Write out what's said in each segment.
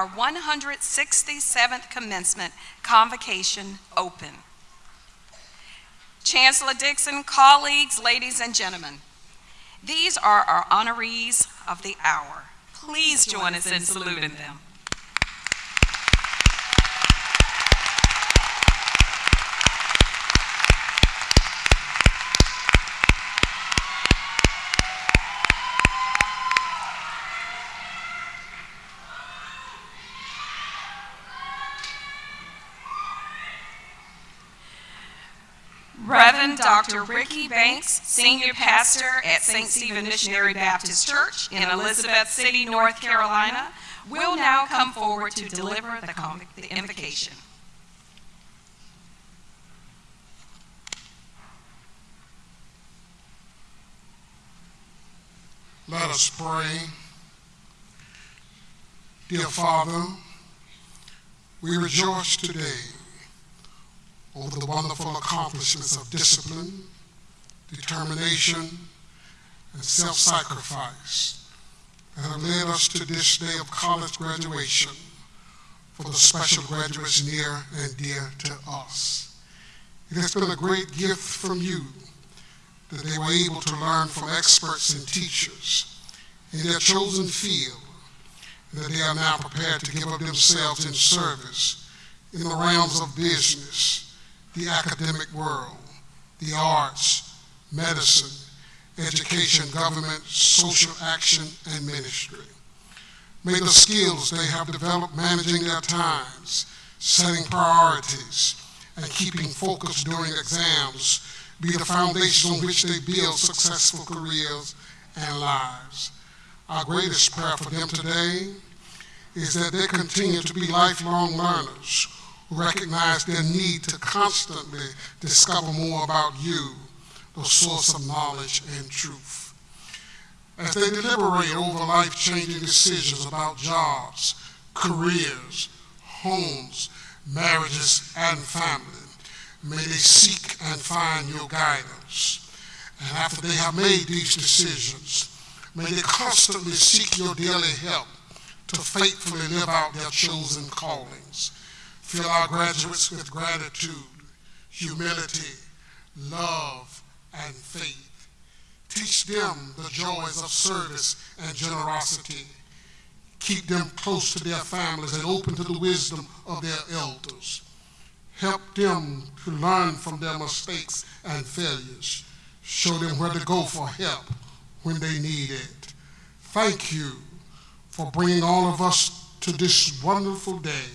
our 167th commencement convocation open. Chancellor Dixon, colleagues, ladies and gentlemen, these are our honorees of the hour. Please join us in saluting them. Reverend Dr. Ricky Banks, Senior Pastor at St. Stephen Missionary Baptist Church in Elizabeth City, North Carolina, will now come forward to deliver the the invocation. Let us pray. Dear Father, we rejoice today over the wonderful accomplishments of discipline, determination, and self sacrifice that have led us to this day of college graduation for the special graduates near and dear to us. It has been a great gift from you that they were able to learn from experts and teachers in their chosen field, and that they are now prepared to give up themselves in service in the realms of business, the academic world, the arts, medicine, education, government, social action, and ministry. May the skills they have developed managing their times, setting priorities, and keeping focus during exams be the foundation on which they build successful careers and lives. Our greatest prayer for them today is that they continue to be lifelong learners recognize their need to constantly discover more about you, the source of knowledge and truth. As they deliberate over life changing decisions about jobs, careers, homes, marriages, and family, may they seek and find your guidance. And after they have made these decisions, may they constantly seek your daily help to faithfully live out their chosen callings. Fill our graduates with gratitude, humility, love, and faith. Teach them the joys of service and generosity. Keep them close to their families and open to the wisdom of their elders. Help them to learn from their mistakes and failures. Show them where to go for help when they need it. Thank you for bringing all of us to this wonderful day.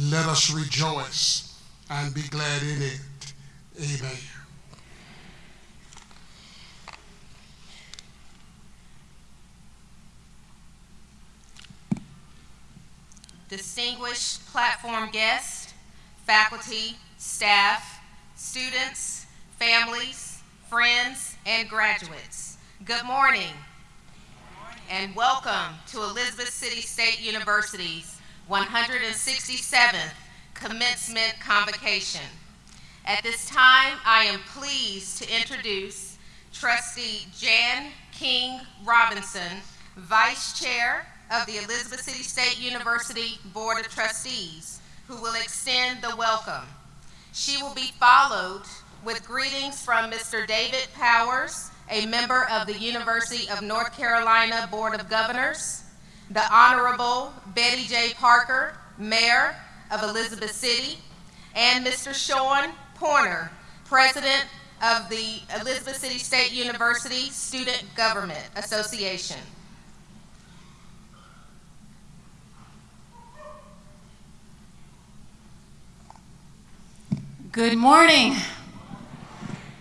Let us rejoice and be glad in it. Amen. distinguished platform guests, faculty, staff, students, families, friends, and graduates. Good morning. And welcome to Elizabeth City State University's 167th Commencement Convocation. At this time, I am pleased to introduce Trustee Jan King Robinson, Vice Chair of the Elizabeth City State University Board of Trustees, who will extend the welcome. She will be followed with greetings from Mr. David Powers, a member of the University of North Carolina Board of Governors, the Honorable Bettie J. Parker, Mayor of Elizabeth City, and Mr. Sean Porter, President of the Elizabeth City State University Student Government Association. Good morning.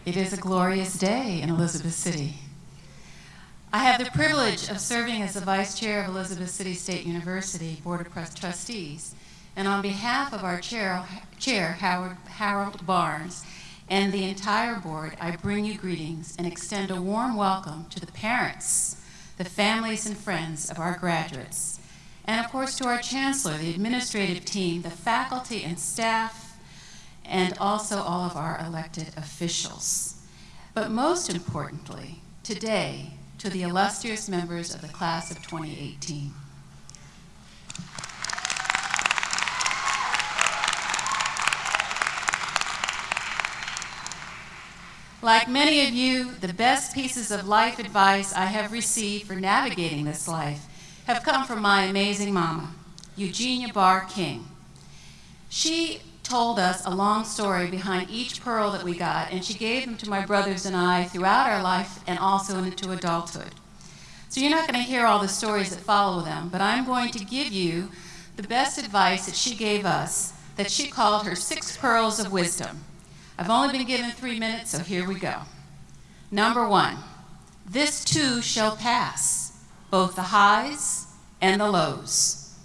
It is a glorious day in Elizabeth City. I have the privilege of serving as the Vice Chair of Elizabeth City State University Board of Trust- Trustees. And on behalf of our Chair, Chair Howard, Harold Barnes, and the entire board, I bring you greetings and extend a warm welcome to the parents, the families and friends of our graduates, and of course to our Chancellor, the administrative team, the faculty and staff, and also all of our elected officials. But most importantly, today, to the illustrious members of the class of 2018. Like many of you, the best pieces of life advice I have received for navigating this life have come from my amazing mama, Eugenia Barr King. She told us a long story behind each pearl that we got, and she gave them to my brothers and I throughout our life and also into adulthood. So you're not going to hear all the stories that follow them, but I'm going to give you the best advice that she gave us that she called her six pearls of wisdom. I've only been given three minutes, so here we go. Number one, this too shall pass, both the highs and the lows.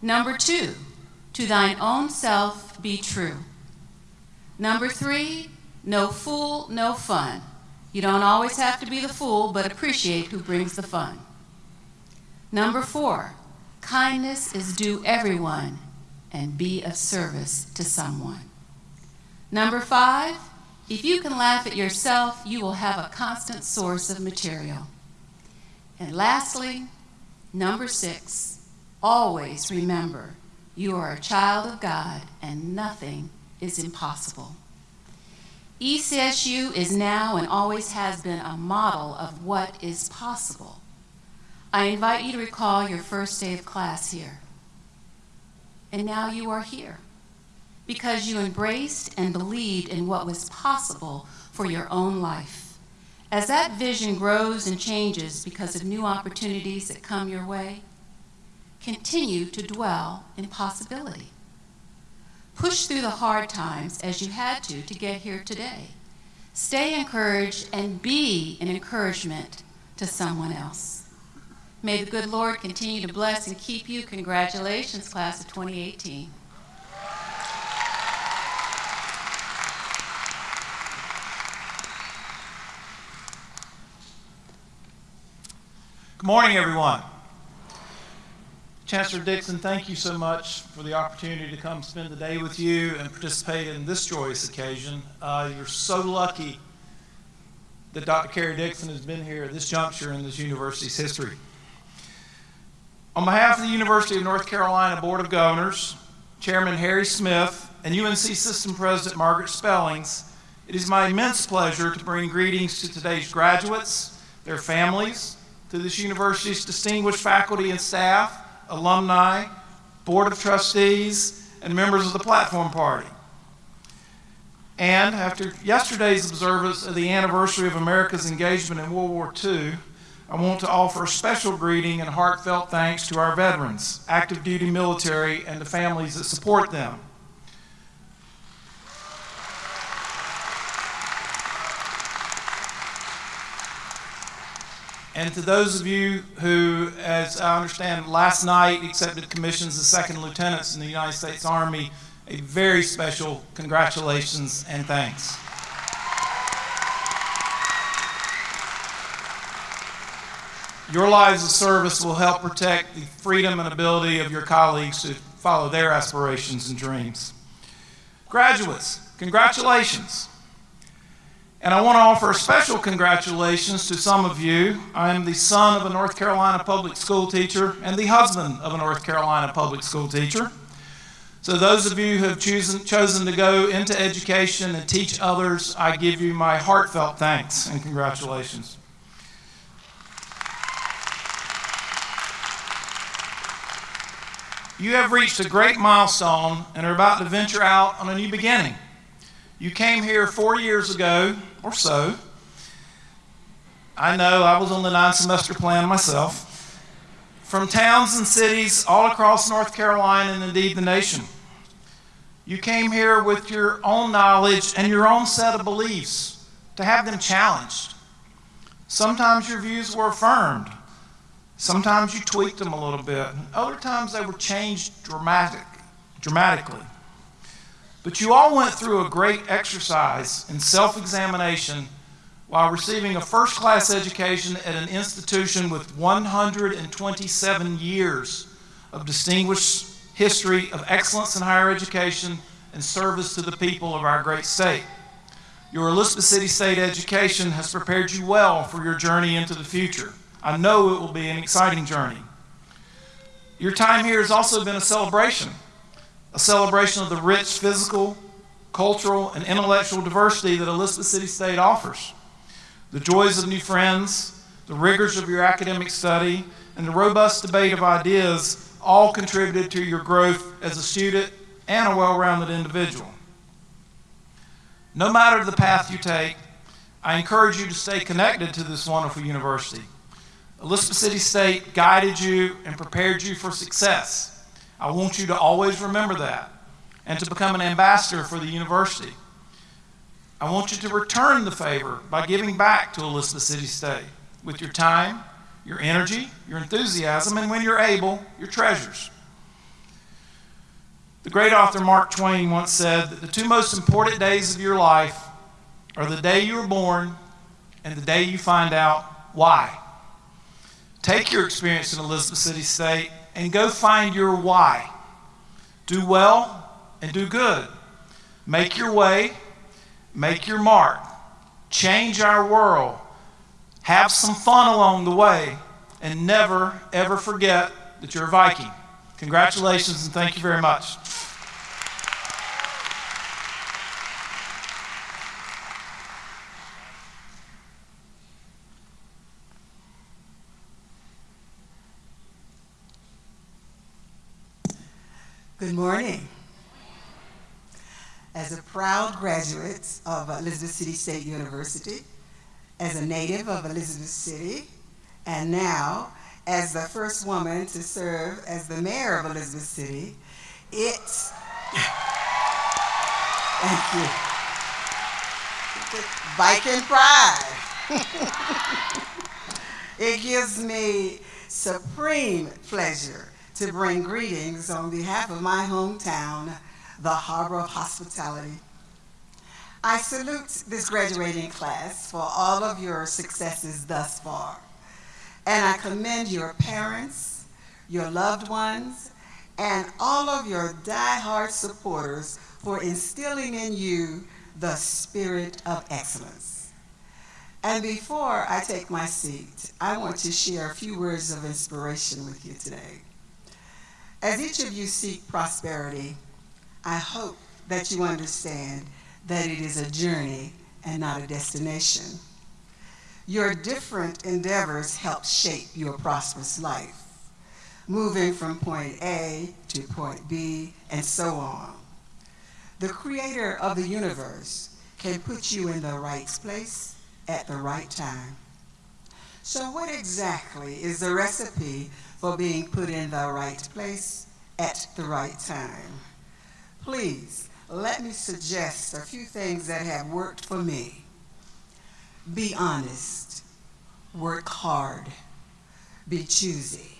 Number two, to thine own self be true. Number three, no fool, no fun. You don't always have to be the fool, but appreciate who brings the fun. Number four, kindness is due everyone and be of service to someone. Number five, if you can laugh at yourself, you will have a constant source of material. And lastly, number six, always remember you are a child of God and nothing is impossible. ECSU is now and always has been a model of what is possible. I invite you to recall your first day of class here. And now you are here because you embraced and believed in what was possible for your own life. As that vision grows and changes because of new opportunities that come your way, continue to dwell in possibility. Push through the hard times as you had to to get here today. Stay encouraged and be an encouragement to someone else. May the good Lord continue to bless and keep you. Congratulations, class of 2018. Good morning, everyone. Chancellor Dixon, thank you so much for the opportunity to come spend the day with you and participate in this joyous occasion. Uh, you're so lucky that Dr. Karrie Dixon has been here at this juncture in this university's history. On behalf of the University of North Carolina Board of Governors, Chairman Harry Smith, and UNC System President Margaret Spellings, it is my immense pleasure to bring greetings to today's graduates, their families, to this university's distinguished faculty and staff, alumni, board of trustees, and members of the platform party. And after yesterday's observance of the anniversary of America's engagement in World War II, I want to offer a special greeting and heartfelt thanks to our veterans, active duty military, and the families that support them. And to those of you who, as I understand, last night accepted commissions as second lieutenants in the United States Army, a very special congratulations and thanks. Your lives of service will help protect the freedom and ability of your colleagues to follow their aspirations and dreams. Graduates, congratulations. And I want to offer special congratulations to some of you. I am the son of a North Carolina public school teacher and the husband of a North Carolina public school teacher. So, those of you who have chosen, chosen to go into education and teach others, I give you my heartfelt thanks and congratulations. You have reached a great milestone and are about to venture out on a new beginning. You came here four years ago or so. I know I was on the nine semester plan myself. From towns and cities all across North Carolina and indeed the nation. You came here with your own knowledge and your own set of beliefs to have them challenged. Sometimes your views were affirmed. Sometimes you tweaked them a little bit. Other times they were changed dramatic, dramatically. But you all went through a great exercise in self examination while receiving a first class education at an institution with 127 years of distinguished history of excellence in higher education and service to the people of our great state. Your Elizabeth City State education has prepared you well for your journey into the future. I know it will be an exciting journey. Your time here has also been a celebration, a celebration of the rich physical, cultural, and intellectual diversity that Elizabeth City State offers. The joys of new friends, the rigors of your academic study, and the robust debate of ideas all contributed to your growth as a student and a well rounded individual. No matter the path you take, I encourage you to stay connected to this wonderful university. Elizabeth City State guided you and prepared you for success. I want you to always remember that and to become an ambassador for the university. I want you to return the favor by giving back to Elizabeth City State with your time, your energy, your enthusiasm, and when you're able, your treasures. The great author Mark Twain once said that the two most important days of your life are the day you were born and the day you find out why. Take your experience in Elizabeth City State and go find your why. Do well and do good. Make your way, make your mark, change our world, have some fun along the way, and never, ever forget that you're a Viking. Congratulations and thank you very much. Good morning. As a proud graduate of Elizabeth City State University, as a native of Elizabeth City, and now as the first woman to serve as the mayor of Elizabeth City, it's thank you. Viking pride. it gives me supreme pleasure to bring greetings on behalf of my hometown, the Harbor of Hospitality. I salute this graduating class for all of your successes thus far. And I commend your parents, your loved ones, and all of your die-hard supporters for instilling in you the spirit of excellence. And before I take my seat, I want to share a few words of inspiration with you today. As each of you seek prosperity, I hope that you understand that it is a journey and not a destination. Your different endeavors help shape your prosperous life, moving from point A to point B and so on. The creator of the universe can put you in the right place at the right time. So what exactly is the recipe for being put in the right place at the right time? Please, let me suggest a few things that have worked for me. Be honest, work hard, be choosy,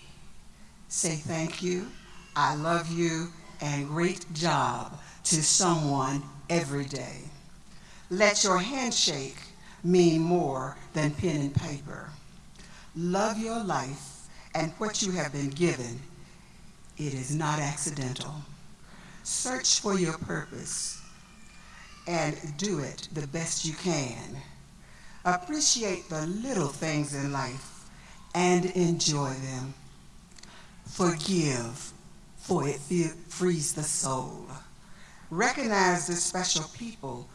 say thank you, I love you, and great job to someone every day. Let your handshake mean more than pen and paper. Love your life and what you have been given. It is not accidental. Search for your purpose and do it the best you can. Appreciate the little things in life and enjoy them. Forgive, for it frees the soul. Recognize the special people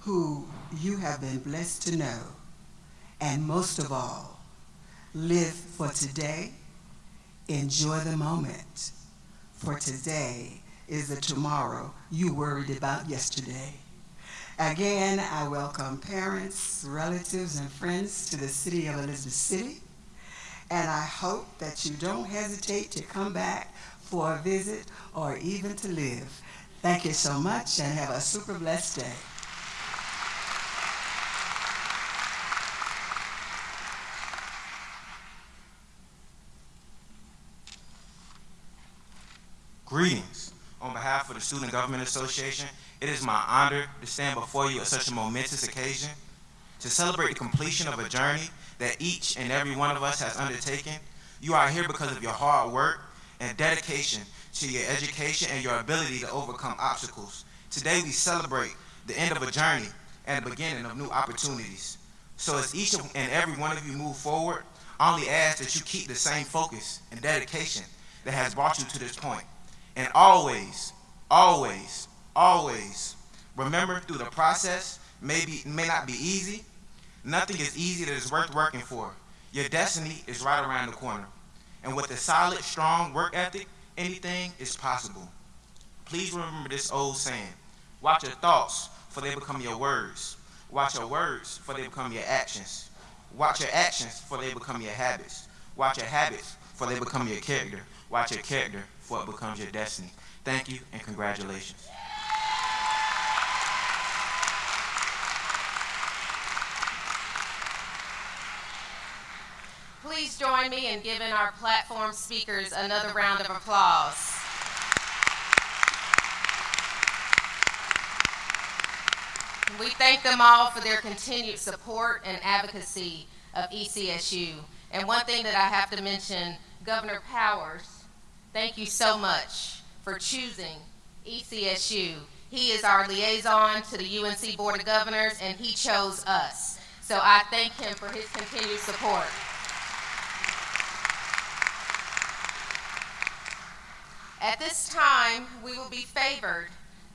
who you have been blessed to know. And most of all, live for today. Enjoy the moment. For today is the tomorrow you worried about yesterday. Again, I welcome parents, relatives, and friends to the city of Elizabeth City. And I hope that you don't hesitate to come back for a visit or even to live. Thank you so much and have a super blessed day. Greetings. On behalf of the Student Government Association, it is my honor to stand before you at such a momentous occasion to celebrate the completion of a journey that each and every one of us has undertaken. You are here because of your hard work and dedication to your education and your ability to overcome obstacles. Today we celebrate the end of a journey and the beginning of new opportunities. So as each and every one of you move forward, I only ask that you keep the same focus and dedication that has brought you to this point. And always, always, always remember through the process, maybe may not be easy. Nothing is easy that is worth working for. Your destiny is right around the corner. And with a solid, strong work ethic, anything is possible. Please remember this old saying. Watch your thoughts, for they become your words. Watch your words, for they become your actions. Watch your actions, for they become your habits. Watch your habits, for they become your character. Watch your character, it becomes your destiny. Thank you, and congratulations. Please join me in giving our platform speakers another round of applause. We thank them all for their continued support and advocacy of ECSU. And one thing that I have to mention, Governor Powers, thank you so much for choosing ECSU. He is our liaison to the UNC Board of Governors, and he chose us. So I thank him for his continued support. At this time, we will be favored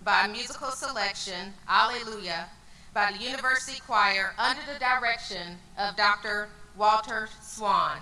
by musical selection, Alleluia, by the University Choir under the direction of Dr. Walter Swan.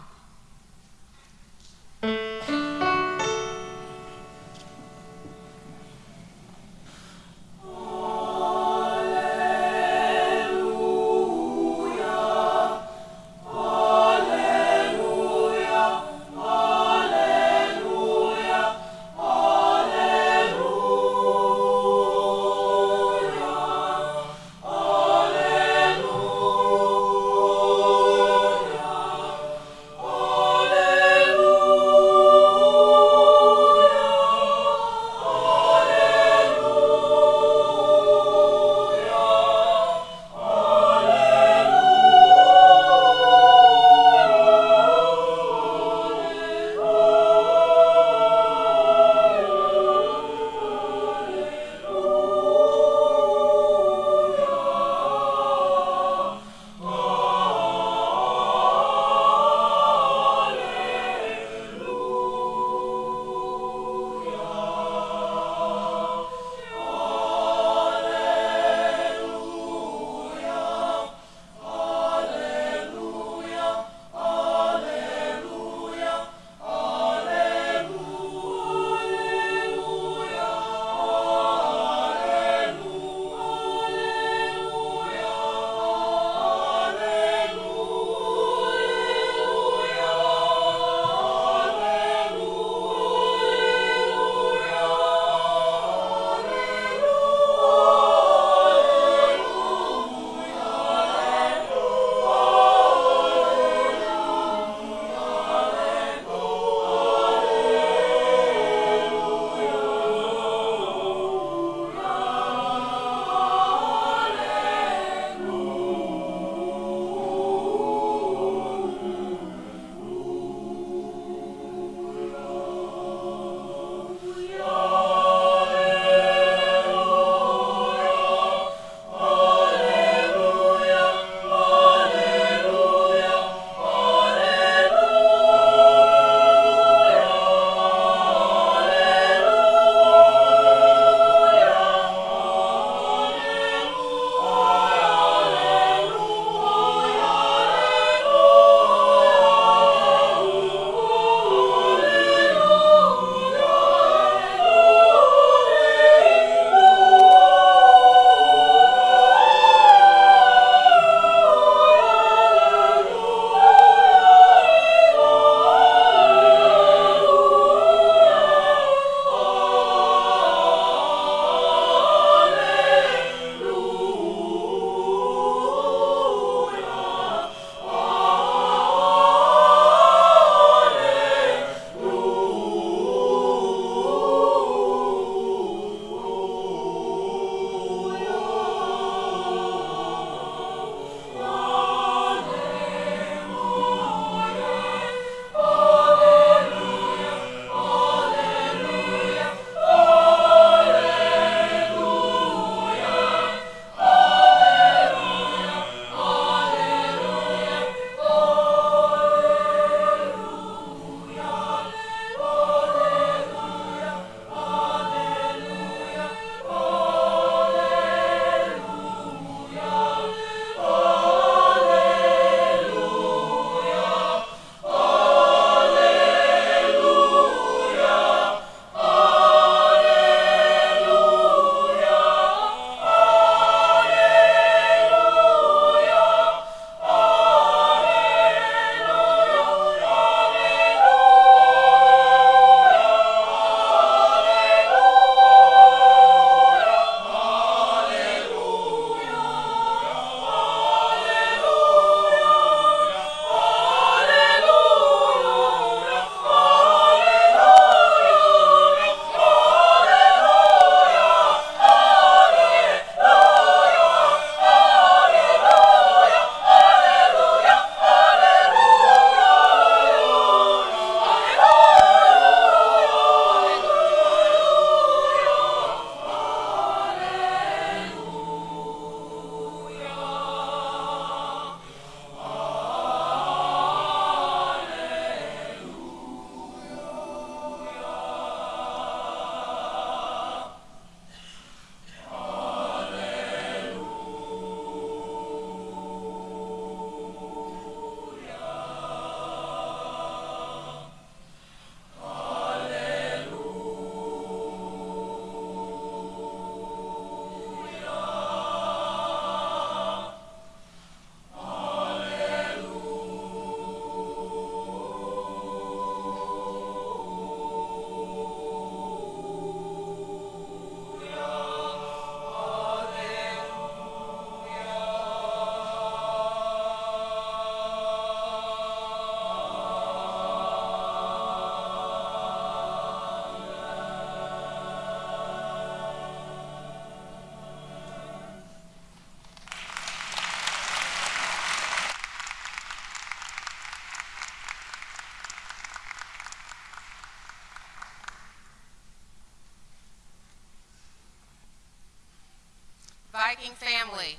Viking family,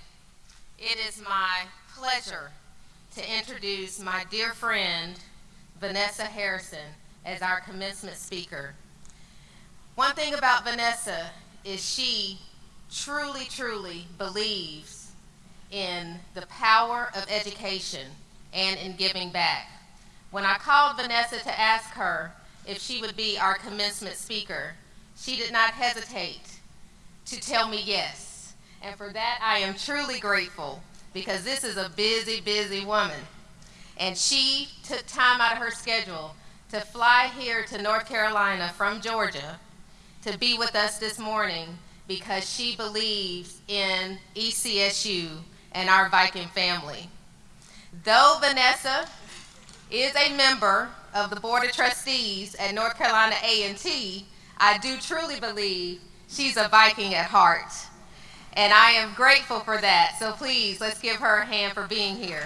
it is my pleasure to introduce my dear friend, Vanessa Harrison, as our commencement speaker. One thing about Vanessa is she truly, truly believes in the power of education and in giving back. When I called Vanessa to ask her if she would be our commencement speaker, she did not hesitate to tell me yes. And for that, I am truly grateful because this is a busy, busy woman. And she took time out of her schedule to fly here to North Carolina from Georgia to be with us this morning because she believes in ECSU and our Viking family. Though Vanessa is a member of the Board of Trustees at North Carolina A&T, I do truly believe she's a Viking at heart. And I am grateful for that. So please, let's give her a hand for being here.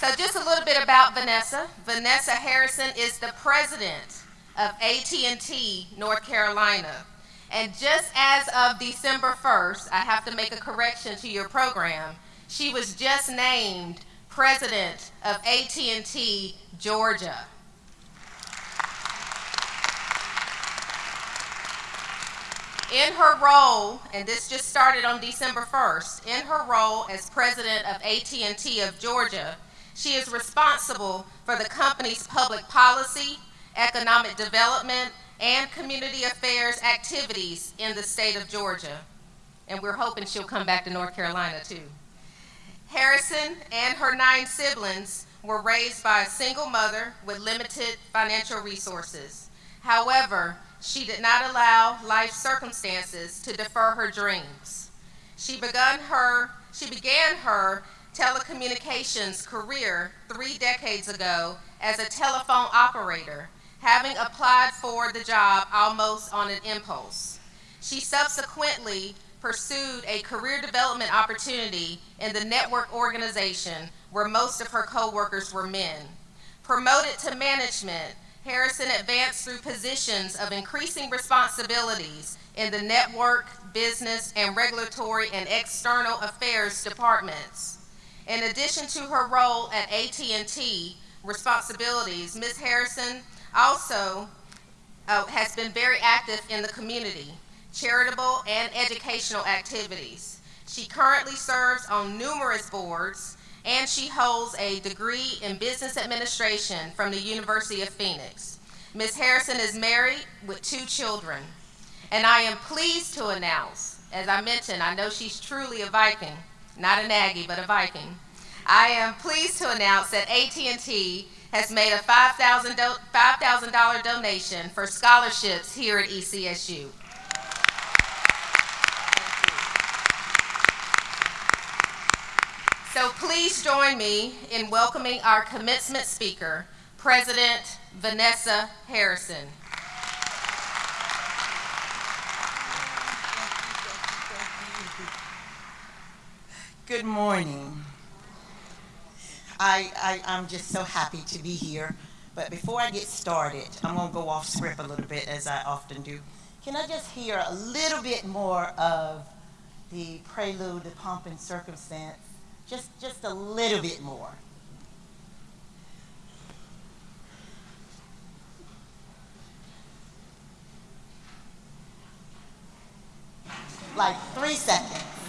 So just a little bit about Vanessa. Vanessa Harrison is the president of AT&T North Carolina. And just as of December 1st, I have to make a correction to your program. She was just named president of AT&T Georgia. In her role, and this just started on December 1st, in her role as president of AT&T of Georgia, she is responsible for the company's public policy, economic development, and community affairs activities in the state of Georgia. And we're hoping she'll come back to North Carolina too. Harrison and her nine siblings were raised by a single mother with limited financial resources. However, she did not allow life circumstances to defer her dreams. She began her, she began her telecommunications career three decades ago as a telephone operator, having applied for the job almost on an impulse. She subsequently pursued a career development opportunity in the network organization where most of her coworkers were men. Promoted to management, Harrison advanced through positions of increasing responsibilities in the network, business, and regulatory and external affairs departments. In addition to her role at AT&T responsibilities, Ms. Harrison also uh, has been very active in the community, charitable and educational activities. She currently serves on numerous boards and she holds a degree in business administration from the University of Phoenix. Ms. Harrison is married with two children, and I am pleased to announce, as I mentioned, I know she's truly a Viking, not an Aggie, but a Viking. I am pleased to announce that AT&T has made a $5,000 $5, donation for scholarships here at ECSU. So please join me in welcoming our commencement speaker, President Vanessa Harrison. Good morning. I, I, I'm just so happy to be here. But before I get started, I'm going to go off script a little bit, as I often do. Can I just hear a little bit more of the prelude, the pomp and circumstance? Just, just a little bit more. Like three seconds.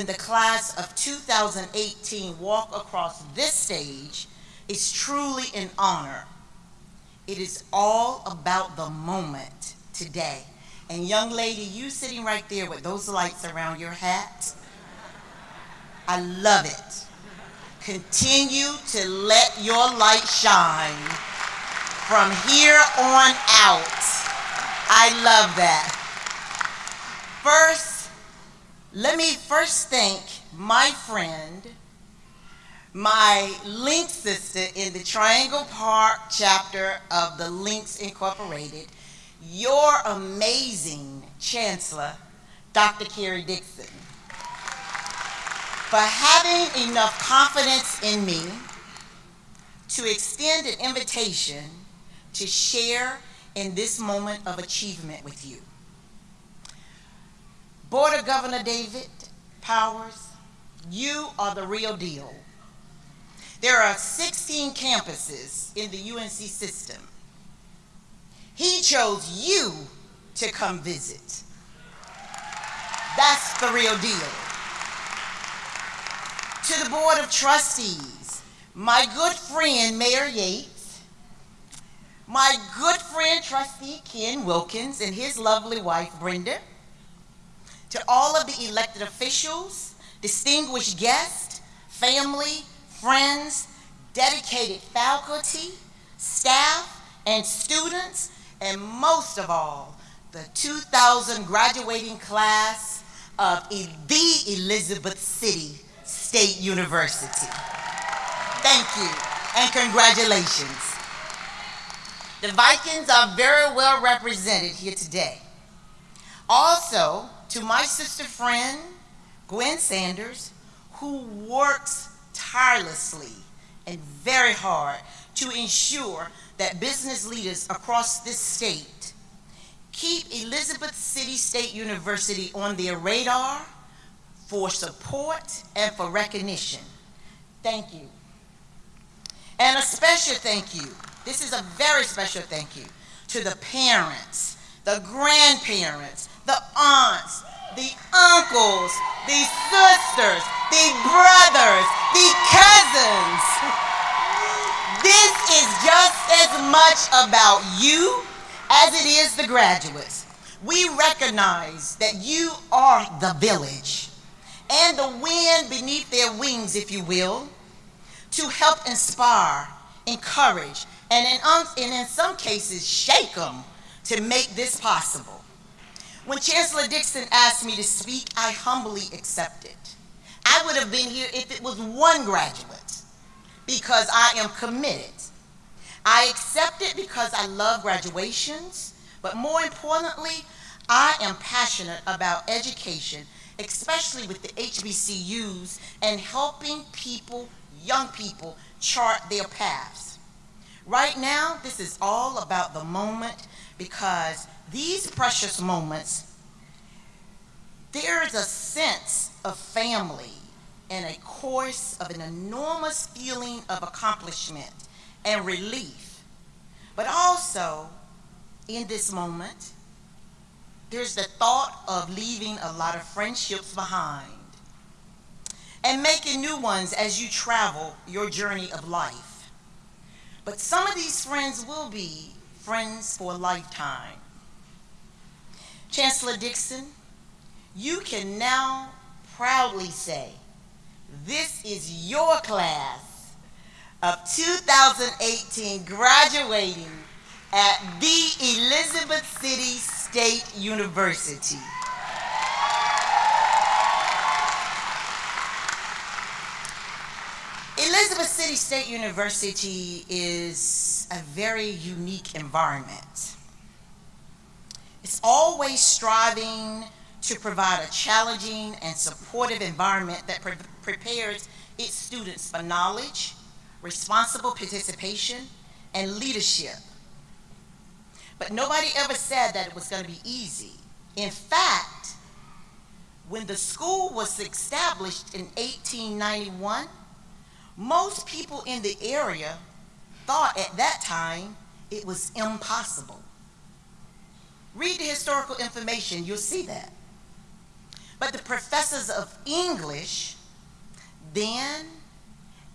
When the class of 2018 walk across this stage is truly an honor. It is all about the moment today. And young lady, you sitting right there with those lights around your hat, I love it. Continue to let your light shine from here on out. I love that. First, let me first thank my friend, my Link sister in the Triangle Park chapter of the Links Incorporated, your amazing chancellor, Dr. Karrie Dixon, for having enough confidence in me to extend an invitation to share in this moment of achievement with you. Board of Governor David Powers, you are the real deal. There are 16 campuses in the UNC system. He chose you to come visit. That's the real deal. To the Board of Trustees, my good friend Mayor Yates, my good friend Trustee Ken Wilkins and his lovely wife Brenda, to all of the elected officials, distinguished guests, family, friends, dedicated faculty, staff, and students, and most of all, the 2000 graduating class of the Elizabeth City State University. Thank you and congratulations. The Vikings are very well represented here today. Also, to my sister friend, Gwen Sanders, who works tirelessly and very hard to ensure that business leaders across this state keep Elizabeth City State University on their radar for support and for recognition. Thank you. And a special thank you, this is a very special thank you, to the parents, the grandparents, the aunts, the uncles, the sisters, the brothers, the cousins. This is just as much about you as it is the graduates. We recognize that you are the village and the wind beneath their wings, if you will, to help inspire, encourage, and in, um, and in some cases, shake them to make this possible. When Chancellor Dixon asked me to speak, I humbly accepted. I would have been here if it was one graduate because I am committed. I accept it because I love graduations, but more importantly, I am passionate about education, especially with the HBCUs and helping people, young people, chart their paths. Right now, this is all about the moment because these precious moments, there is a sense of family and a course of an enormous feeling of accomplishment and relief. But also, in this moment, there's the thought of leaving a lot of friendships behind and making new ones as you travel your journey of life. But some of these friends will be friends for a lifetime. Chancellor Dixon, you can now proudly say, this is your class of 2018 graduating at the Elizabeth City State University. Elizabeth City State University is a very unique environment. It's always striving to provide a challenging and supportive environment that pre prepares its students for knowledge, responsible participation, and leadership. But nobody ever said that it was going to be easy. In fact, when the school was established in 1891, most people in the area thought at that time it was impossible. Read the historical information, you'll see that. But the professors of English then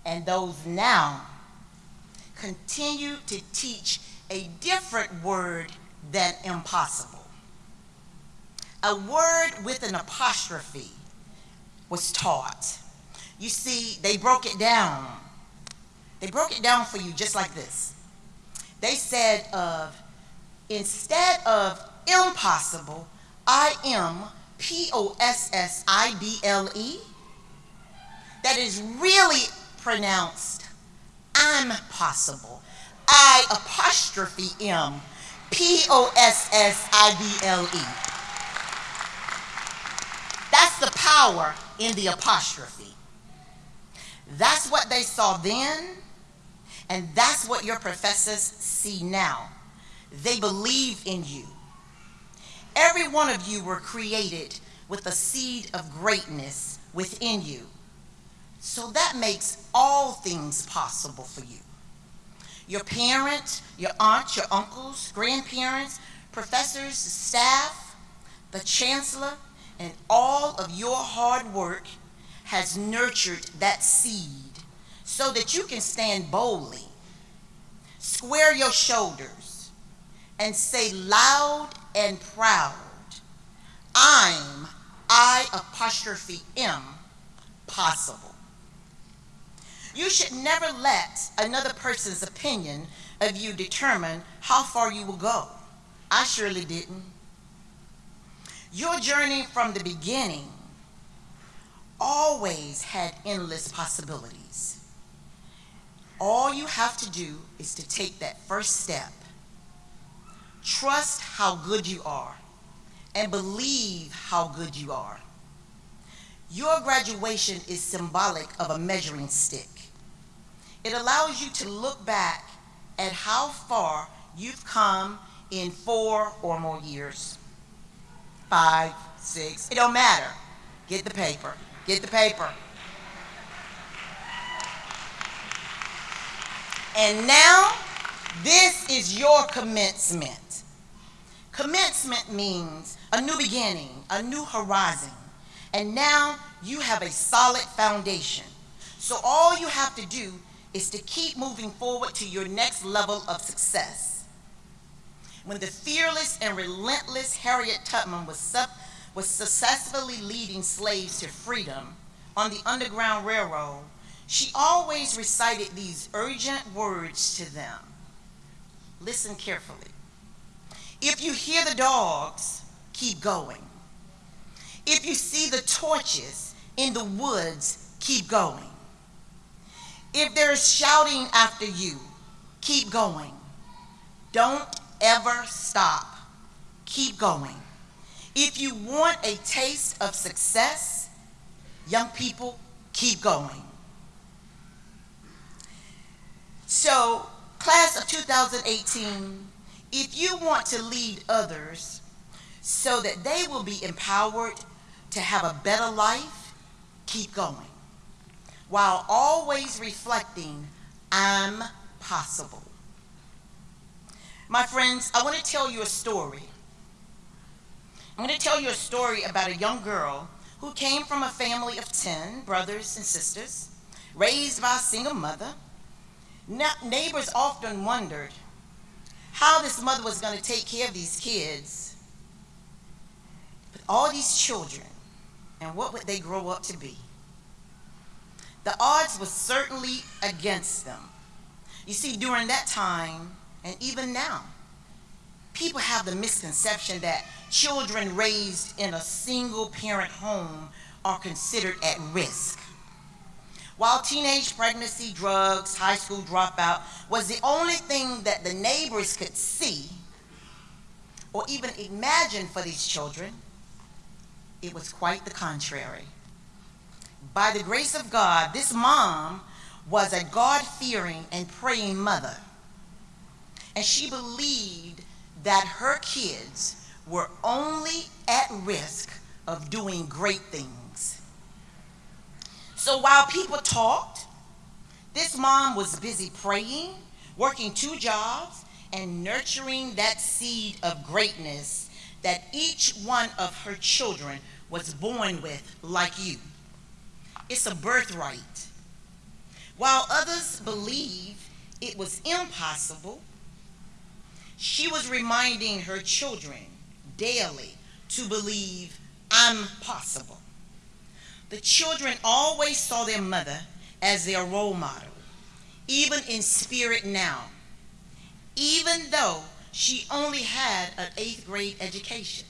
and those now continue to teach a different word than impossible. a word with an apostrophe was taught. You see, they broke it down. They broke it down for you just like this. They said of instead of impossible, I am P O S S I B L E. That is really pronounced I'm possible. I apostrophe M P O S S I B L E. That's the power in the apostrophe. That's what they saw then, and that's what your professors see now. They believe in you. Every one of you were created with a seed of greatness within you. So that makes all things possible for you. Your parents, your aunts, your uncles, grandparents, professors, staff, the chancellor, and all of your hard work has nurtured that seed so that you can stand boldly, square your shoulders, and say loud and proud, I'm, I apostrophe M, possible. You should never let another person's opinion of you determine how far you will go. I surely didn't. Your journey from the beginning always had endless possibilities. All you have to do is to take that first step. Trust how good you are and believe how good you are. Your graduation is symbolic of a measuring stick. It allows you to look back at how far you've come in four or more years. Five, six, it don't matter. Get the paper. Get the paper. And now, this is your commencement. Commencement means a new beginning, a new horizon. And now you have a solid foundation. So all you have to do is to keep moving forward to your next level of success. When the fearless and relentless Harriet Tubman was, sub- was successfully leading slaves to freedom on the Underground Railroad, she always recited these urgent words to them. Listen carefully. If you hear the dogs, keep going. If you see the torches in the woods, keep going. If there's shouting after you, keep going. Don't ever stop. Keep going. If you want a taste of success, young people, keep going. So, class of 2018, if you want to lead others so that they will be empowered to have a better life, keep going. While always reflecting, I'm possible. My friends, I want to tell you a story. I'm going to tell you a story about a young girl who came from a family of 10 brothers and sisters, raised by a single mother. neighbors often wondered how this mother was going to take care of these kids, but all these children, and what would they grow up to be? The odds were certainly against them. You see, during that time, and even now, people have the misconception that children raised in a single parent home are considered at risk. While teenage pregnancy, drugs, high school dropout was the only thing that the neighbors could see or even imagine for these children, it was quite the contrary. By the grace of God, this mom was a God fearing and praying mother. And she believed that her kids were only at risk of doing great things. So while people talked, this mom was busy praying, working two jobs, and nurturing that seed of greatness that each one of her children was born with, like you. It's a birthright. While others believe it was impossible, she was reminding her children daily to believe I'm possible. The children always saw their mother as their role model, even in spirit now, even though she only had an eighth grade education.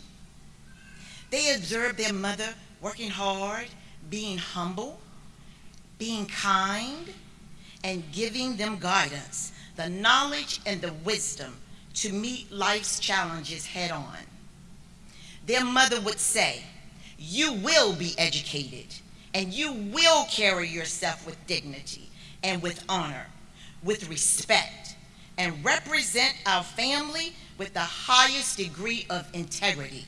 They observed their mother working hard, being humble, being kind, and giving them guidance, the knowledge and the wisdom to meet life's challenges head on. Their mother would say, You will be educated, and you will carry yourself with dignity and with honor, with respect, and represent our family with the highest degree of integrity.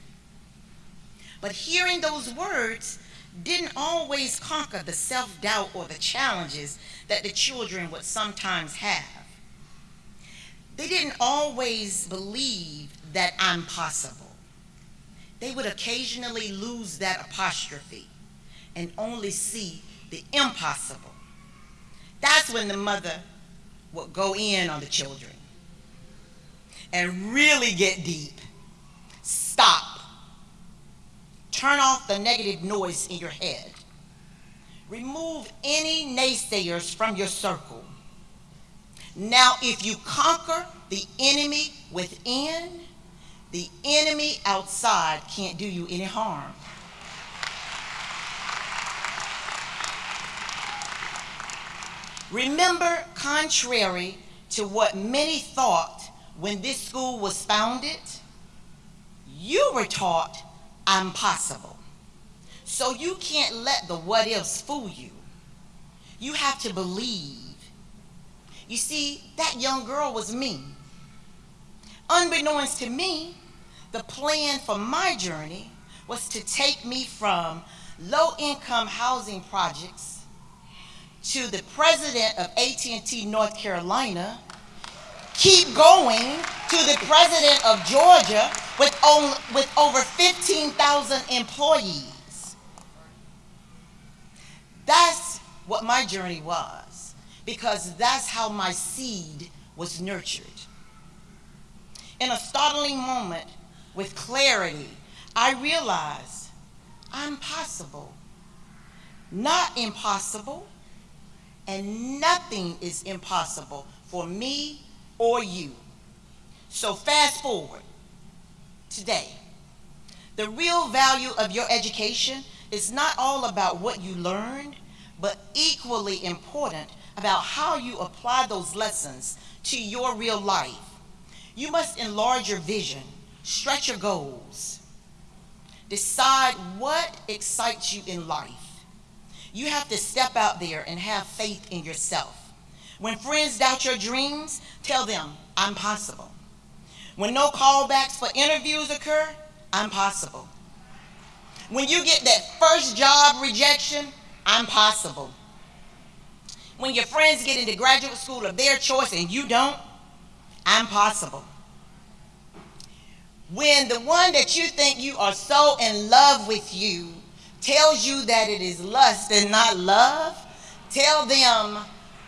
But hearing those words didn't always conquer the self doubt or the challenges that the children would sometimes have. They didn't always believe that I'm possible. They would occasionally lose that apostrophe and only see the impossible. That's when the mother would go in on the children and really get deep. Stop. Turn off the negative noise in your head. Remove any naysayers from your circle. Now, if you conquer the enemy within, the enemy outside can't do you any harm. Remember, contrary to what many thought when this school was founded, you were taught I'm possible. So you can't let the what ifs fool you. You have to believe. You see, that young girl was me. Unbeknownst to me, the plan for my journey was to take me from low income housing projects to the president of AT&T North Carolina, keep going to the president of Georgia with, on, with over 15,000 employees. That's what my journey was, because that's how my seed was nurtured. In a startling moment, with clarity, I realized I'm possible, not impossible, and nothing is impossible for me or you. So fast forward today. The real value of your education is not all about what you learned, but equally important about how you apply those lessons to your real life. You must enlarge your vision, stretch your goals, decide what excites you in life. You have to step out there and have faith in yourself. When friends doubt your dreams, tell them, I'm possible. When no callbacks for interviews occur, I'm possible. When you get that first job rejection, I'm possible. When your friends get into graduate school of their choice and you don't, I'm possible. When the one that you think you are so in love with you tells you that it is lust and not love, tell them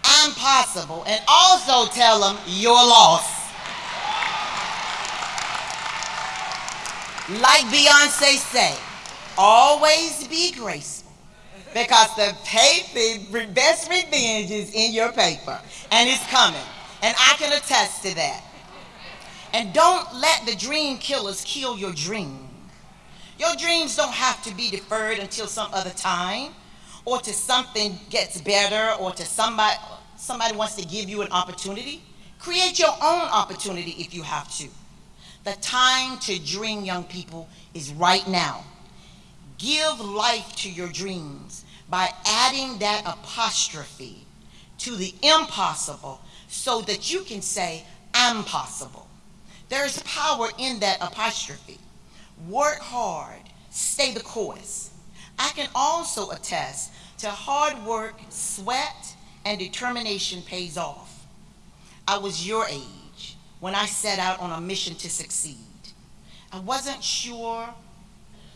I'm possible and also tell them you're lost. Like Beyonce say, always be graceful because the, the best revenge is in your paper and it's coming. And I can attest to that. And don't let the dream killers kill your dream. Your dreams don't have to be deferred until some other time or to something gets better or to somebody somebody wants to give you an opportunity. Create your own opportunity if you have to. The time to dream, young people, is right now. Give life to your dreams by adding that apostrophe to the impossible so that you can say, I'm possible. There is power in that apostrophe. Work hard, stay the course. I can also attest to hard work, sweat, and determination pays off. I was your age when I set out on a mission to succeed. I wasn't sure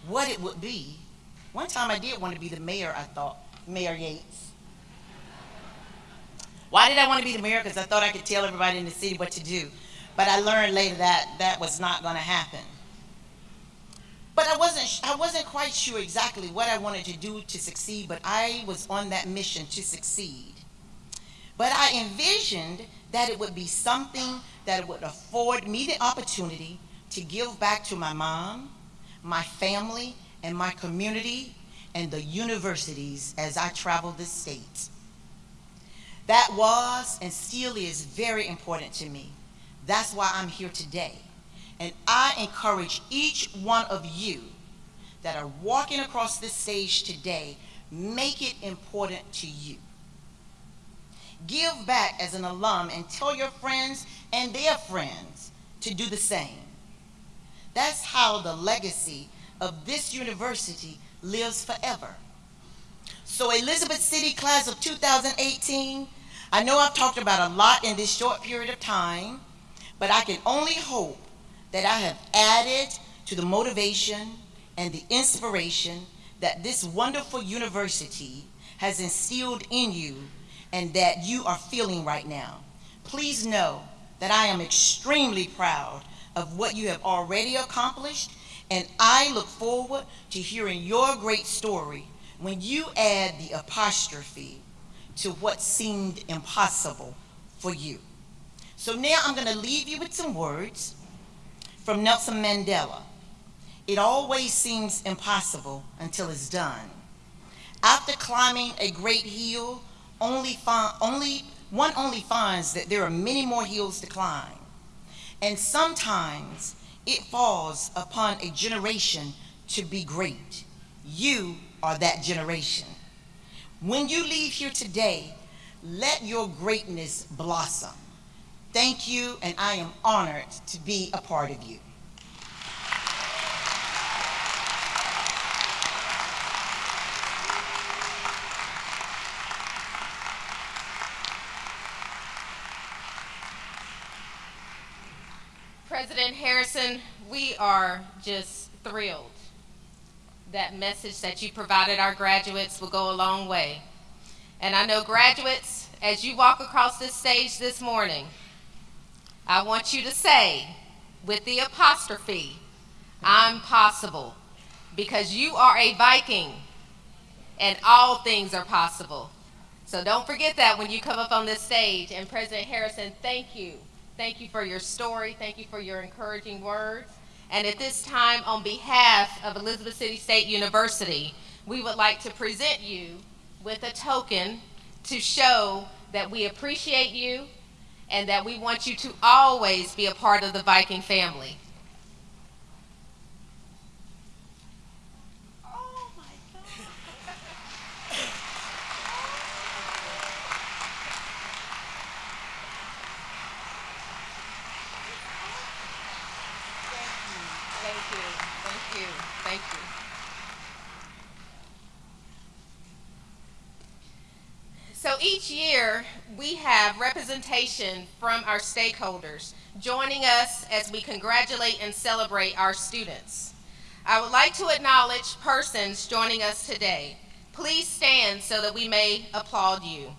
what it would be. One time I did want to be the mayor, I thought, Mayor Yates. Why did I want to be the mayor? Because I thought I could tell everybody in the city what to do. But I learned later that that was not going to happen. But I wasn't, I wasn't quite sure exactly what I wanted to do to succeed, but I was on that mission to succeed. But I envisioned that it would be something that would afford me the opportunity to give back to my mom, my family, and my community, and the universities as I traveled the state. That was and still is very important to me. That's why I'm here today. And I encourage each one of you that are walking across this stage today, make it important to you. Give back as an alum and tell your friends and their friends to do the same. That's how the legacy of this university lives forever. So Elizabeth City class of 2018, I know I've talked about a lot in this short period of time, but I can only hope that I have added to the motivation and the inspiration that this wonderful university has instilled in you and that you are feeling right now. Please know that I am extremely proud of what you have already accomplished, and I look forward to hearing your great story when you add the apostrophe to what seemed impossible for you. So now I'm going to leave you with some words from Nelson Mandela. It always seems impossible until it's done. After climbing a great hill, only, only one only finds that there are many more hills to climb. And sometimes it falls upon a generation to be great. You are that generation. When you leave here today, let your greatness blossom. Thank you, and I am honored to be a part of you. President Harrison, we are just thrilled. That message that you provided our graduates will go a long way. And I know graduates, as you walk across this stage this morning, I want you to say, with the apostrophe, I'm possible, because you are a Viking, and all things are possible. So don't forget that when you come up on this stage. And President Harrison, thank you. Thank you for your story. Thank you for your encouraging words. And at this time, on behalf of Elizabeth City State University, we would like to present you with a token to show that we appreciate you and that we want you to always be a part of the Viking family. Thank you, thank you, thank you. So each year, we have representation from our stakeholders joining us as we congratulate and celebrate our students. I would like to acknowledge persons joining us today. Please stand so that we may applaud you.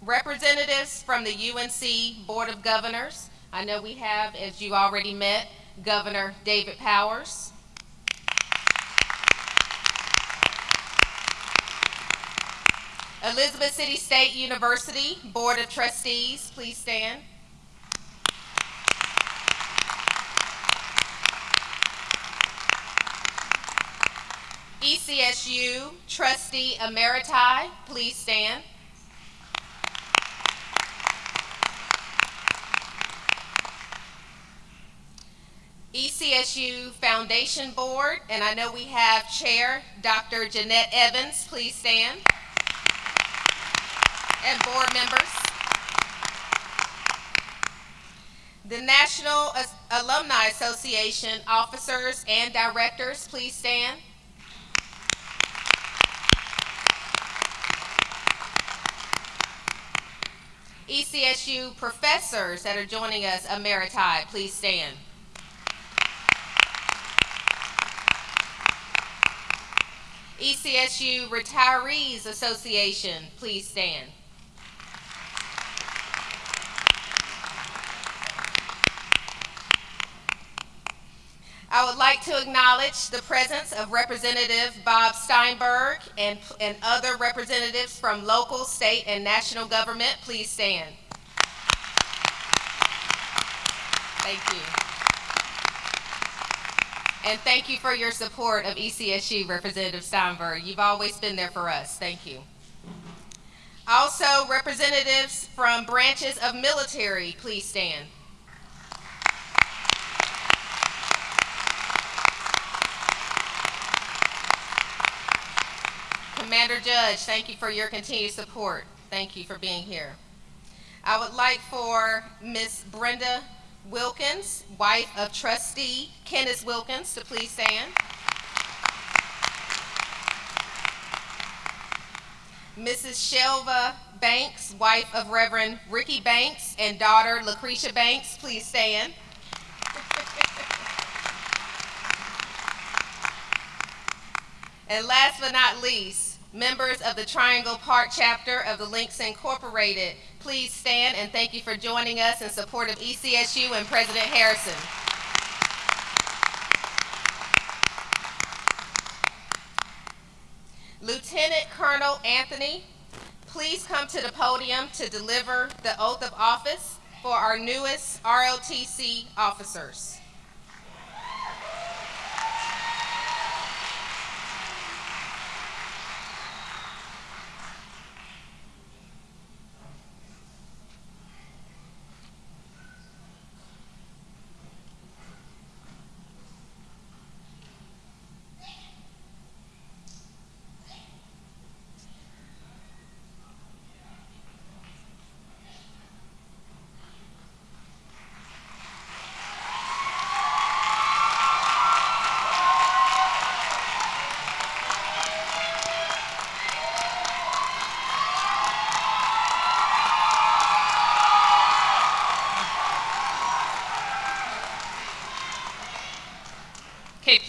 Representatives from the UNC Board of Governors. I know we have, as you already met, Governor David Powers. Elizabeth City State University Board of Trustees, please stand. ECSU Trustee Emeriti, please stand. ECSU Foundation Board, and I know we have Chair Dr. Jeanette Evans, please stand. And board members. The National Alumni Association officers and directors, please stand. ECSU professors that are joining us emeriti, please stand. ECSU Retirees Association, please stand. I would like to acknowledge the presence of Representative Bob Steinburg and, and other representatives from local, state, and national government. Please stand. Thank you. And thank you for your support of ECSU, Representative Steinburg. You've always been there for us. Thank you. Also, representatives from branches of military, please stand. Commander Judge, thank you for your continued support. Thank you for being here. I would like for Miss Brenda Wilkins, wife of trustee Kenneth Wilkins, to please stand. Mrs. Shelva Banks, wife of Reverend Ricky Banks and daughter Lucretia Banks, please stand. And last but not least, members of the Triangle Park chapter of the Links Incorporated, please stand and thank you for joining us in support of ECSU and President Harrison. Lieutenant Colonel Anthony, please come to the podium to deliver the oath of office for our newest ROTC officers.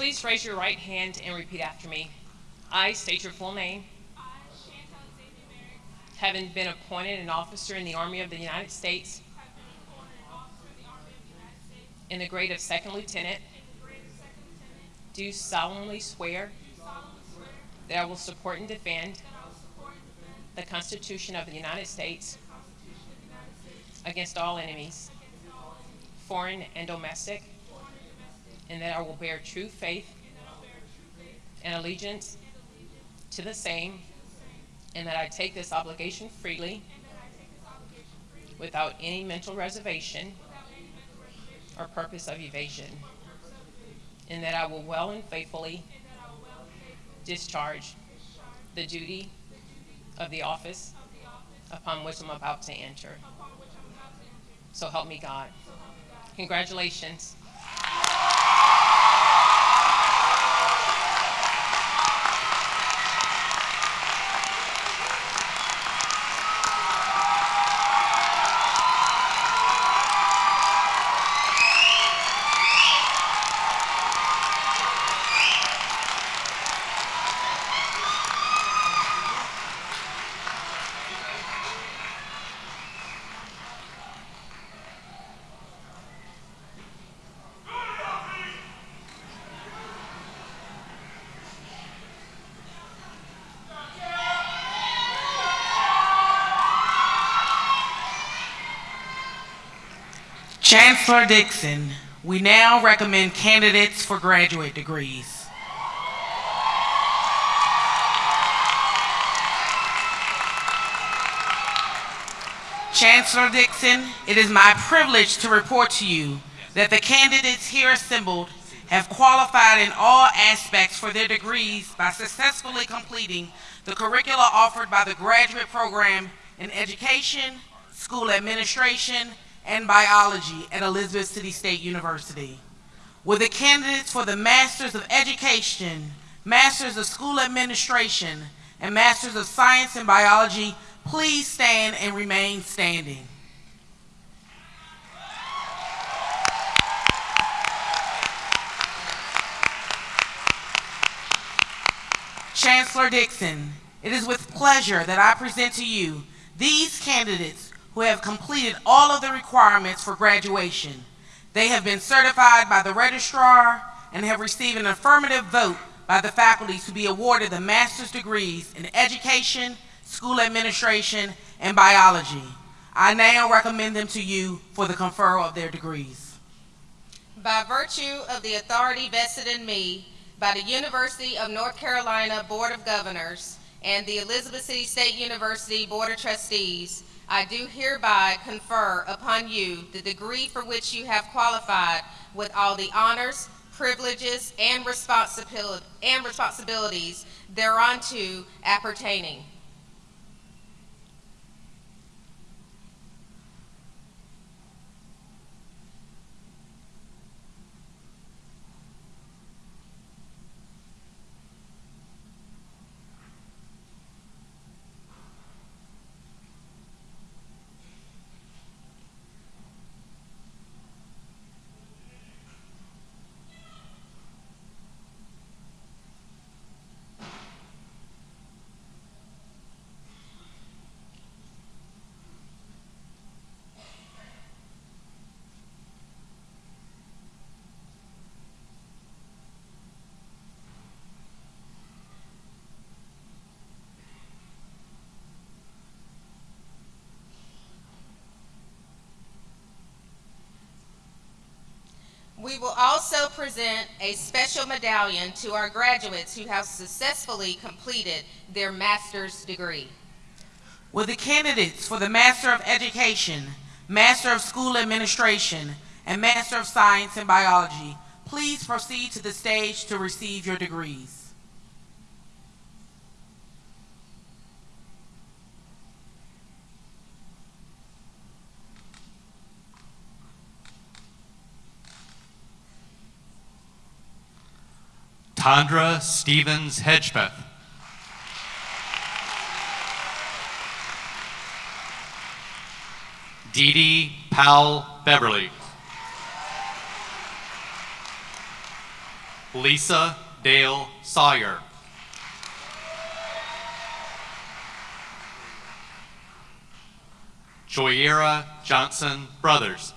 Please raise your right hand and repeat after me. I state your full name. Having been appointed an officer in the Army of the United States in the grade of second lieutenant, do solemnly swear that I will support and defend the Constitution of the United States against all enemies, foreign and domestic, and that I will bear true faith and allegiance to the same, and that I take this obligation freely without any mental reservation or purpose of evasion, and that I will well and faithfully discharge the duty of the office upon which I'm about to enter. So help me God. Congratulations. Chancellor Dixon, we now recommend candidates for graduate degrees. Chancellor Dixon, it is my privilege to report to you that the candidates here assembled have qualified in all aspects for their degrees by successfully completing the curricula offered by the graduate program in education, school administration, and biology at Elizabeth City State University. Will the candidates for the Masters of Education, Masters of School Administration, and Masters of Science and Biology please stand and remain standing? Chancellor Dixon, it is with pleasure that I present to you these candidates who have completed all of the requirements for graduation. They have been certified by the registrar and have received an affirmative vote by the faculty to be awarded the master's degrees in education, school administration, and biology. I now recommend them to you for the conferral of their degrees. By virtue of the authority vested in me by the University of North Carolina Board of Governors and the Elizabeth City State University Board of Trustees, I do hereby confer upon you the degree for which you have qualified with all the honors, privileges, and responsibility, and responsibilities thereunto appertaining. We will also present a special medallion to our graduates who have successfully completed their master's degree. Will the candidates for the Master of Education, Master of School Administration, and Master of Science in Biology please proceed to the stage to receive your degrees? Tandra Stevens Hedgepeth. Dee Dee Powell Beverly. Lisa Dale Sawyer. Joyera Johnson Brothers.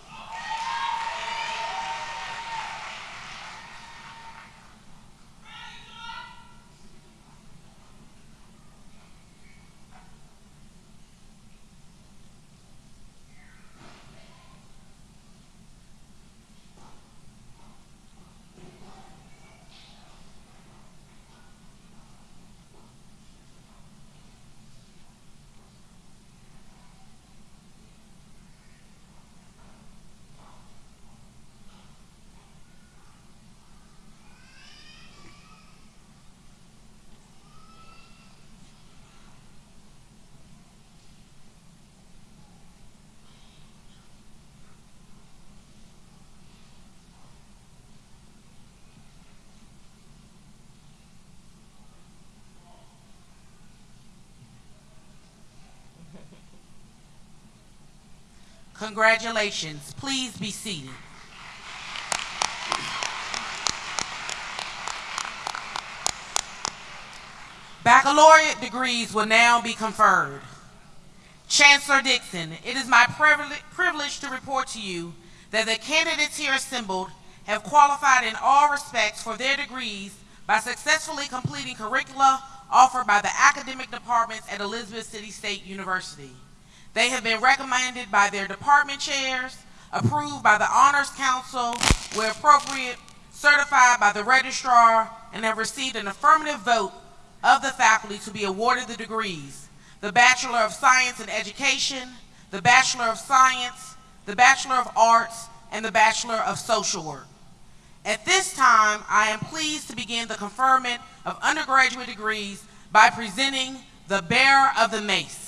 Congratulations. Please be seated. Baccalaureate degrees will now be conferred. Chancellor Dixon, it is my privilege to report to you that the candidates here assembled have qualified in all respects for their degrees by successfully completing curricula offered by the academic departments at Elizabeth City State University. They have been recommended by their department chairs, approved by the Honors Council, where appropriate, certified by the registrar, and have received an affirmative vote of the faculty to be awarded the degrees. The Bachelor of Science in Education, the Bachelor of Science, the Bachelor of Arts, and the Bachelor of Social Work. At this time, I am pleased to begin the conferment of undergraduate degrees by presenting the bearer of the mace.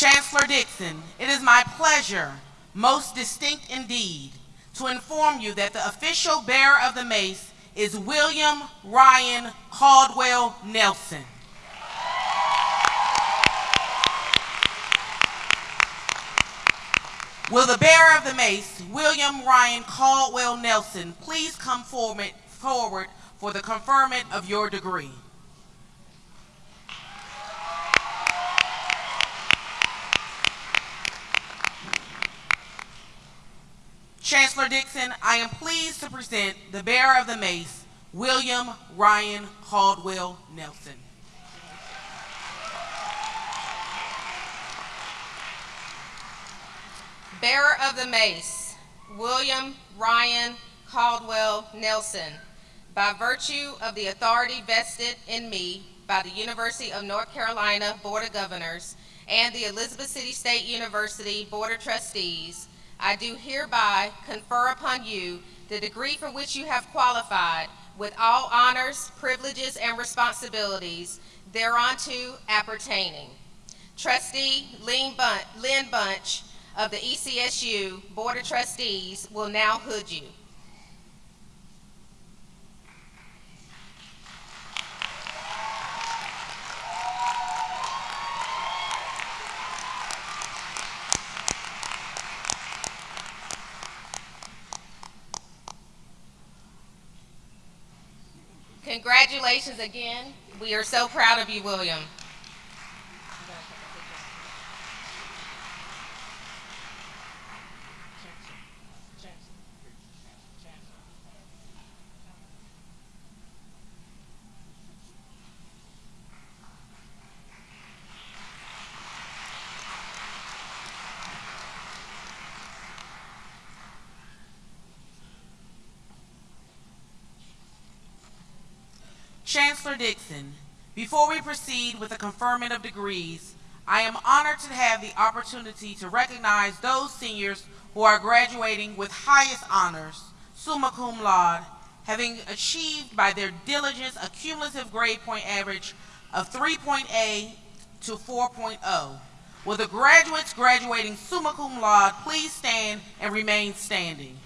Chancellor Dixon, it is my pleasure, most distinct indeed, to inform you that the official bearer of the mace is William Ryan Caldwell Nelson. Will the bearer of the mace, William Ryan Caldwell Nelson, please come forward, for the conferment of your degree? Chancellor Dixon, I am pleased to present the bearer of the mace, William Ryan Caldwell Nelson. Bearer of the Mace, William Ryan Caldwell Nelson, by virtue of the authority vested in me by the University of North Carolina Board of Governors and the Elizabeth City State University Board of Trustees, I do hereby confer upon you the degree for which you have qualified with all honors, privileges, and responsibilities thereunto appertaining. Trustee Lynn Bunch, of the ECSU Board of Trustees will now hood you. Congratulations again. We are so proud of you, William. Chancellor Dixon, before we proceed with the conferment of degrees, I am honored to have the opportunity to recognize those seniors who are graduating with highest honors, summa cum laude, having achieved by their diligence a cumulative grade point average of 3.A to 4.0. Will the graduates graduating summa cum laude please stand and remain standing?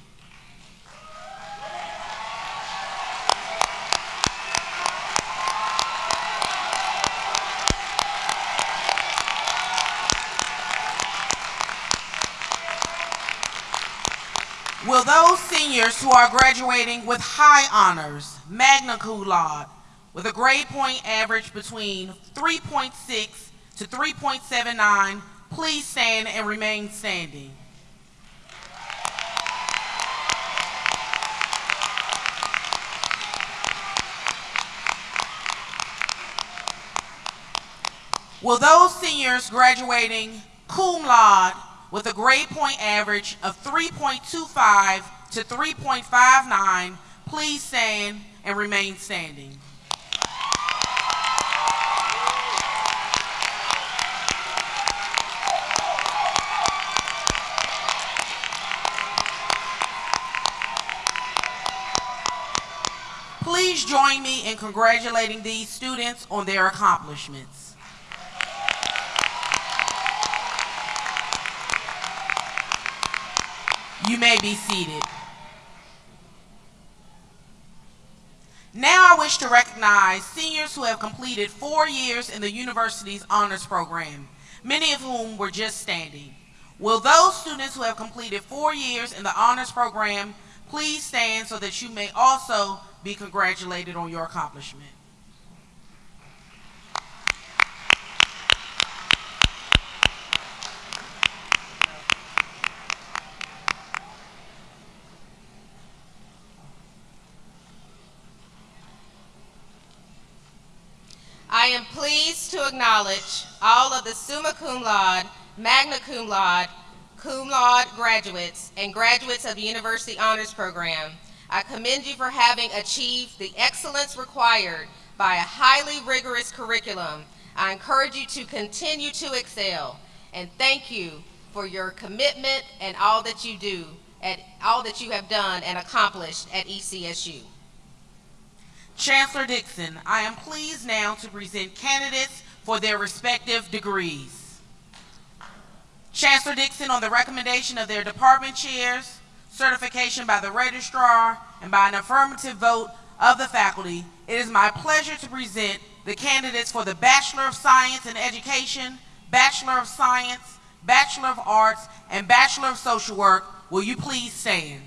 Will those seniors who are graduating with high honors, magna cum laude, with a grade point average between 3.6 to 3.79, please stand and remain standing. Will those seniors graduating cum laude with a grade point average of 3.25 to 3.59 please stand and remain standing? Please join me in congratulating these students on their accomplishments. You may be seated. Now I wish to recognize seniors who have completed four years in the university's honors program, many of whom were just standing. Will those students who have completed four years in the honors program please stand so that you may also be congratulated on your accomplishment? I am pleased to acknowledge all of the summa cum laude, magna cum laude, cum laude graduates, and graduates of the University Honors Program. I commend you for having achieved the excellence required by a highly rigorous curriculum. I encourage you to continue to excel, and thank you for your commitment and all that you do, and all that you have done and accomplished at ECSU. Chancellor Dixon, I am pleased now to present candidates for their respective degrees. Chancellor Dixon, on the recommendation of their department chairs, certification by the registrar, and by an affirmative vote of the faculty, it is my pleasure to present the candidates for the Bachelor of Science in Education, Bachelor of Science, Bachelor of Arts, and Bachelor of Social Work. Will you please stand?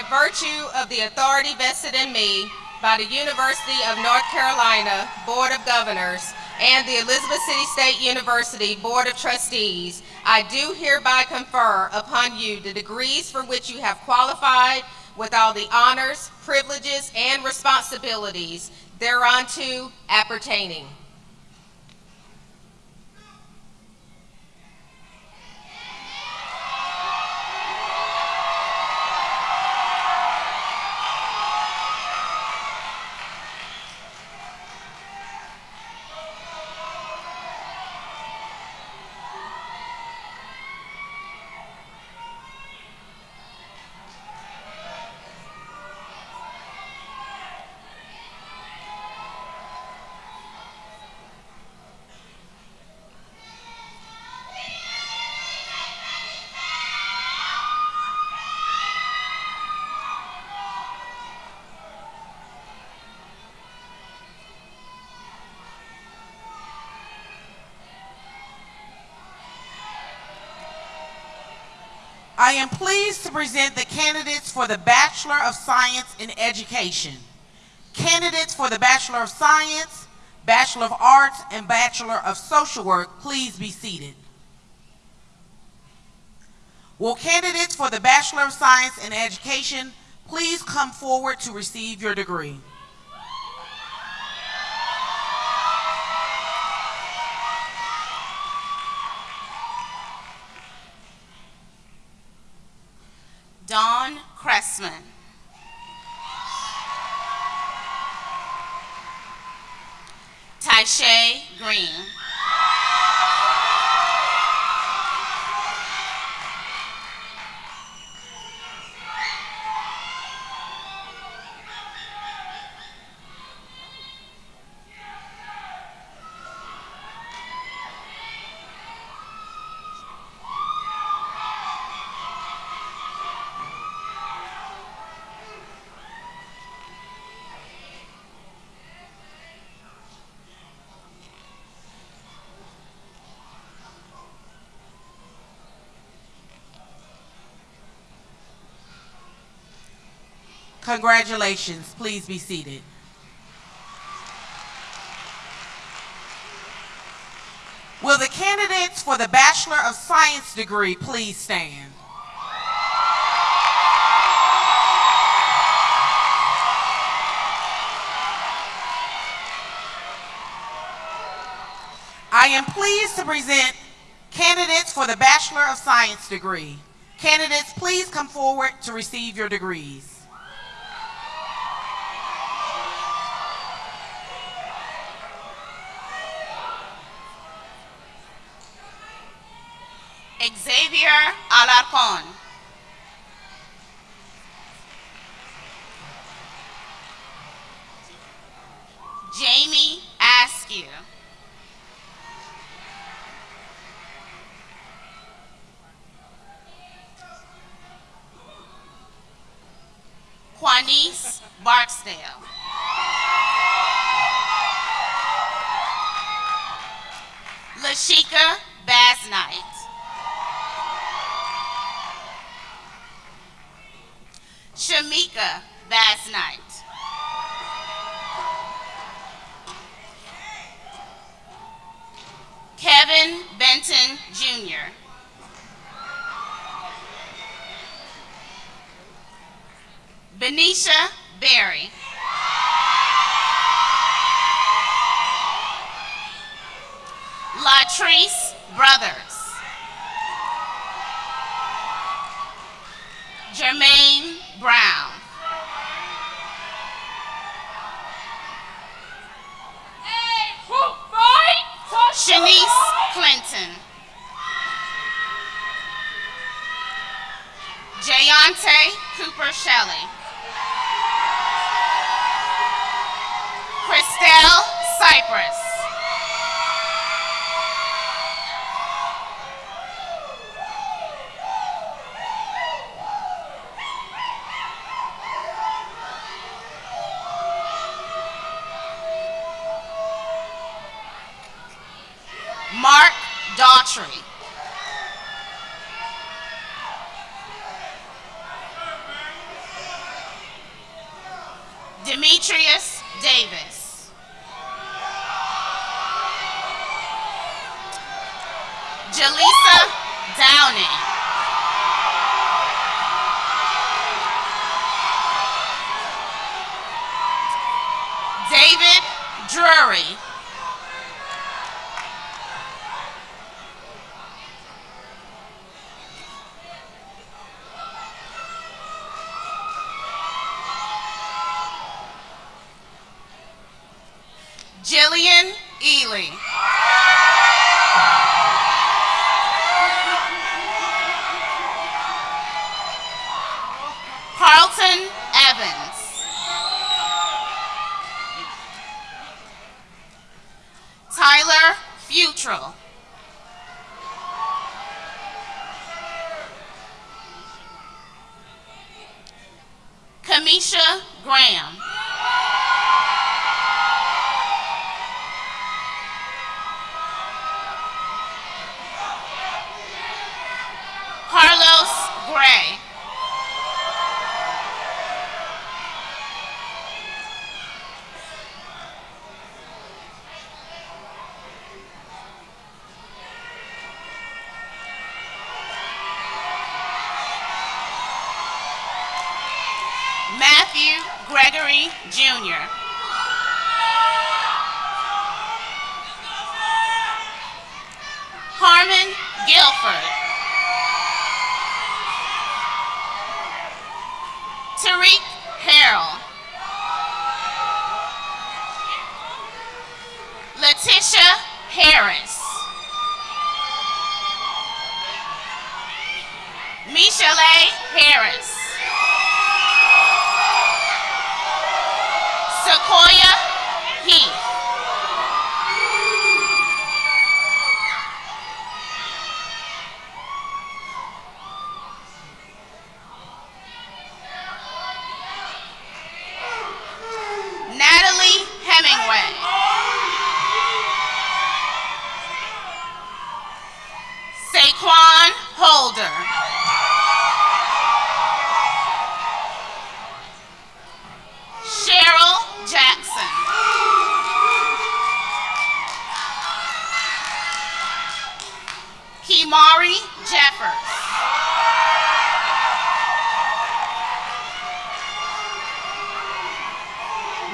By virtue of the authority vested in me by the University of North Carolina Board of Governors and the Elizabeth City State University Board of Trustees, I do hereby confer upon you the degrees for which you have qualified with all the honors, privileges, and responsibilities thereunto appertaining. I am pleased to present the candidates for the Bachelor of Science in Education. Candidates for the Bachelor of Science, Bachelor of Arts, and Bachelor of Social Work, please be seated. Will candidates for the Bachelor of Science in Education please come forward to receive your degree? Congratulations. Please be seated. Will the candidates for the Bachelor of Science degree please stand? I am pleased to present candidates for the Bachelor of Science degree. Candidates, please come forward to receive your degrees. Xavier Alarcon. Latrice Brothers. Jermaine Brown. Shanice Clinton. Jayante Cooper Shelley. Christelle Cypress.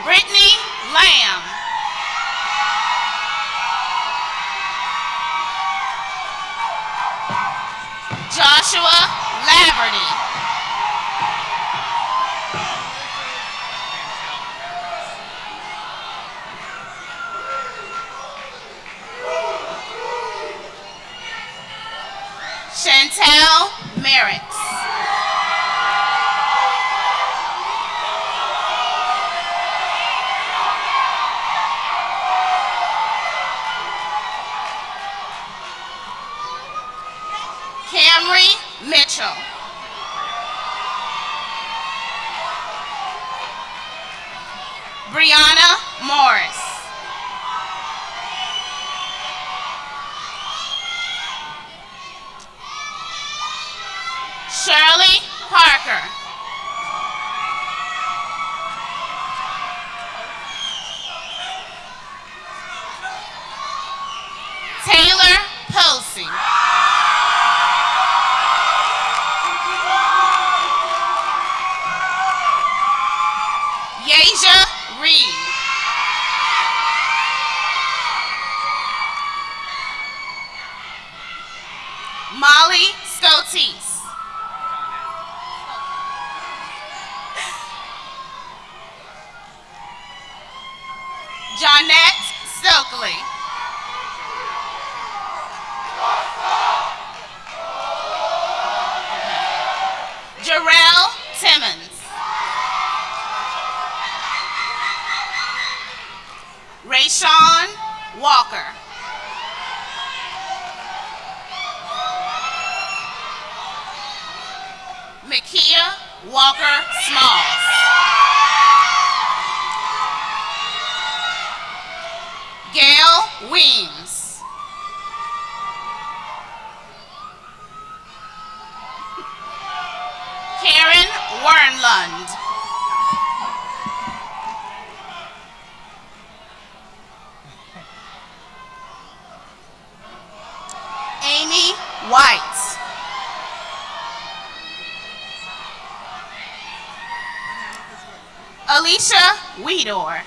Brittany Lamb. Alicia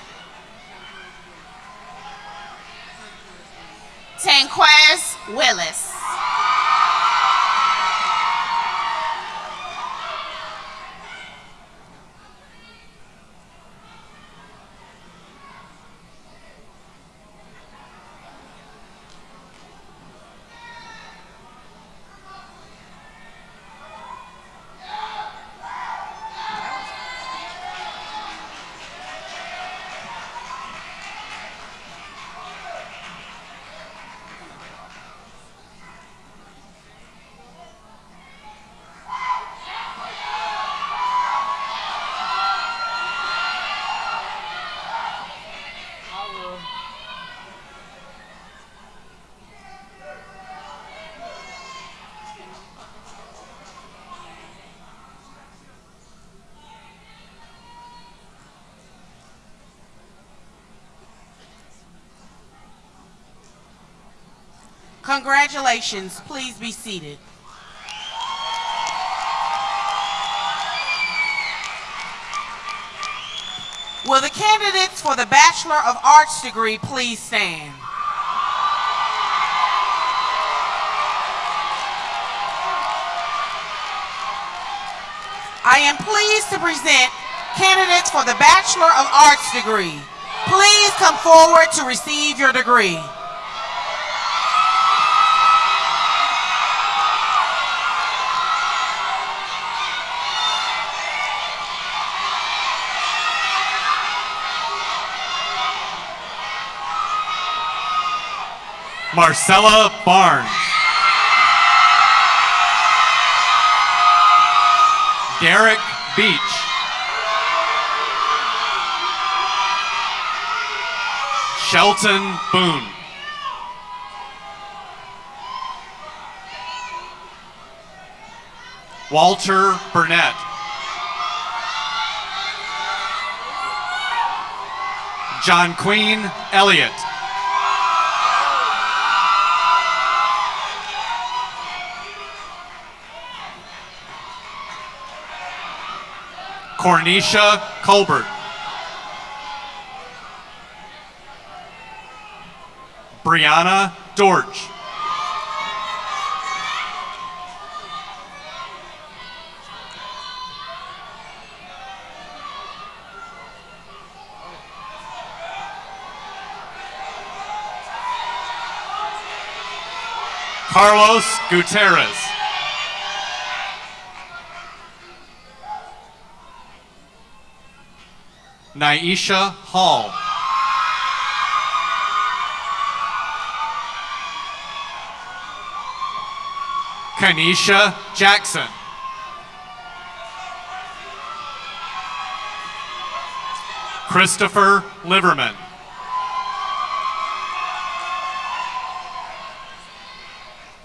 Congratulations. Please be seated. Will the candidates for the Bachelor of Arts degree please stand? I am pleased to present candidates for the Bachelor of Arts degree. Please come forward to receive your degree. Marcella Barnes. Derek Beach. Shelton Boone. Walter Burnett. John Queen Elliott. Cornisha Colbert. Brianna Dorch. Carlos Gutierrez. Naisha Hall. Kanisha Jackson. Christopher Liverman.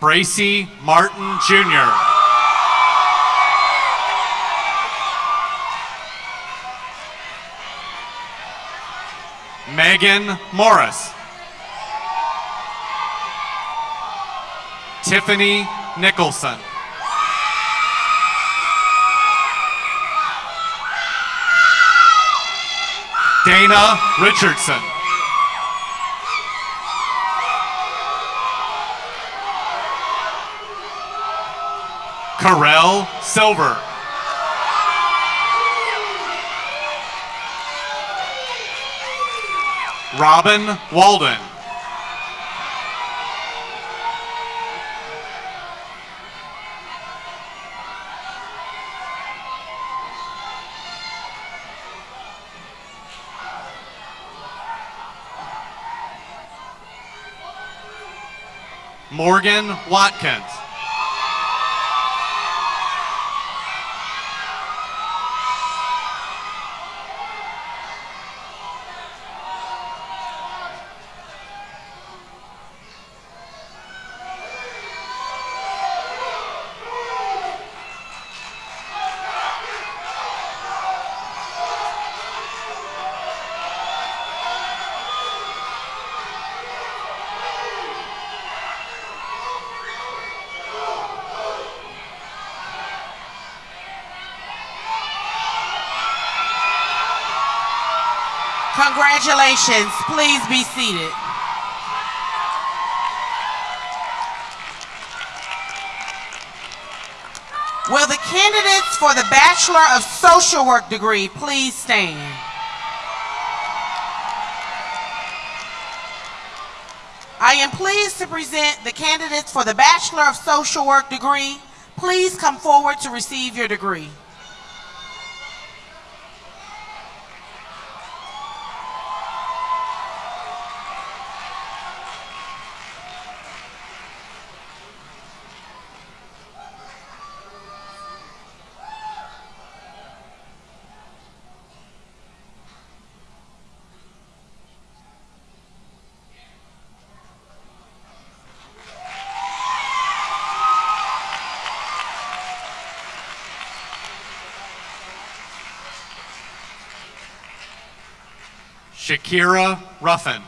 Bracy Martin Jr. Megan Morris. Tiffany Nicholson. Dana Richardson. Carell Silver. Robin Walden. Morgan Watkins. Congratulations. Please be seated. Will the candidates for the Bachelor of Social Work degree please stand? I am pleased to present the candidates for the Bachelor of Social Work degree. Please come forward to receive your degree. Shakira Ruffin.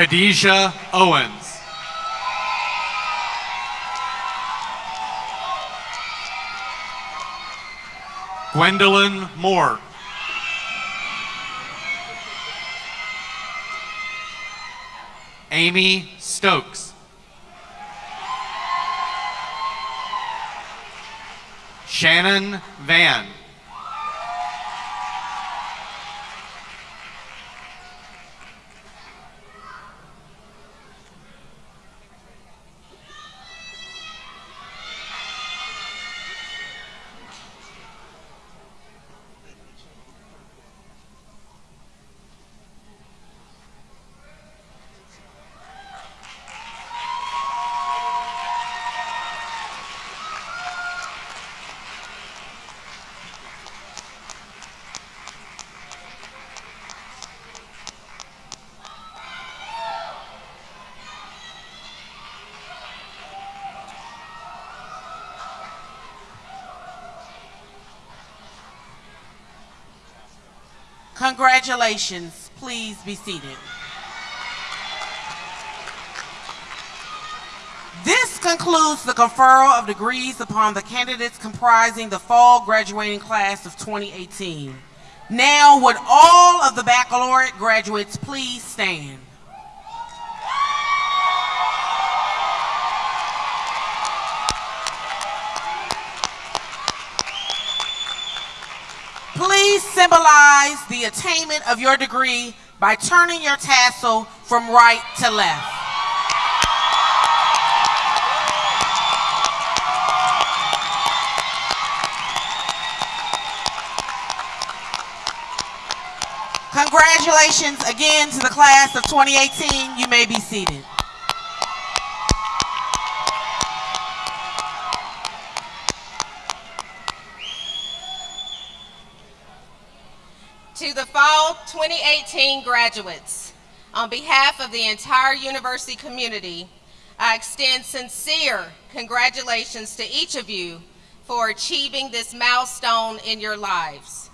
Khadijah Owens. Gwendolyn Moore. Amy Stokes. Shannon Van. Congratulations. Please be seated. This concludes the conferral of degrees upon the candidates comprising the fall graduating class of 2018. Now, would all of the baccalaureate graduates please stand? Symbolize the attainment of your degree by turning your tassel from right to left. Congratulations again to the class of 2018. You may be seated. 2018 graduates, on behalf of the entire university community, I extend sincere congratulations to each of you for achieving this milestone in your lives.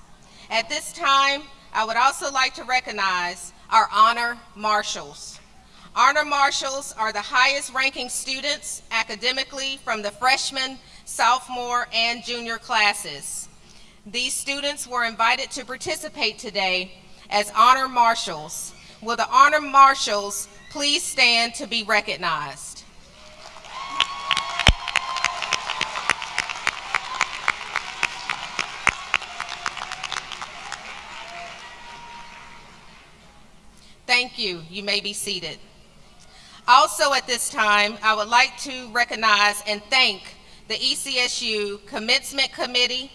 At this time, I would also like to recognize our honor marshals. Honor marshals are the highest ranking students academically from the freshman, sophomore, and junior classes. These students were invited to participate today as honor marshals will the honor marshals please stand to be recognized? Thank you. You may be seated. Also at this time, I would like to recognize and thank the ECSU Commencement Committee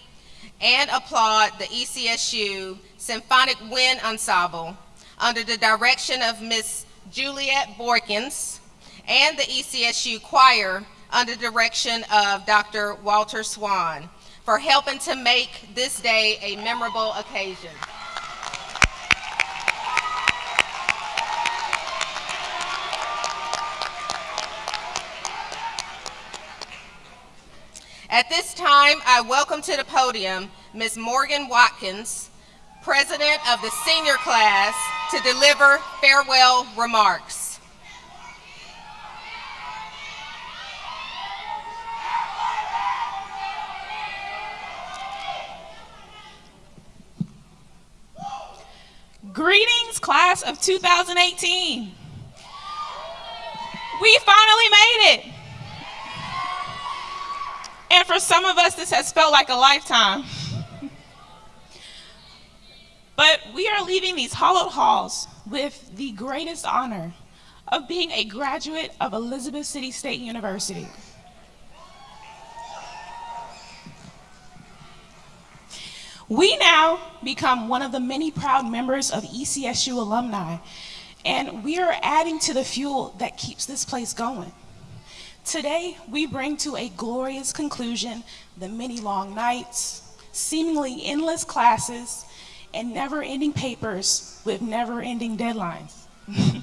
and applaud the ECSU Symphonic Wind Ensemble under the direction of Miss Juliet Borkins and the ECSU Choir under the direction of Dr. Walter Swan for helping to make this day a memorable occasion. At this time, I welcome to the podium Ms. Morgan Watkins, President of the senior class, to deliver farewell remarks. Greetings, class of 2018. We finally made it. And for some of us, this has felt like a lifetime. But we are leaving these hollowed halls with the greatest honor of being a graduate of Elizabeth City State University. We now become one of the many proud members of ECSU alumni, and we are adding to the fuel that keeps this place going. Today, we bring to a glorious conclusion the many long nights, seemingly endless classes, and never-ending papers with never-ending deadlines.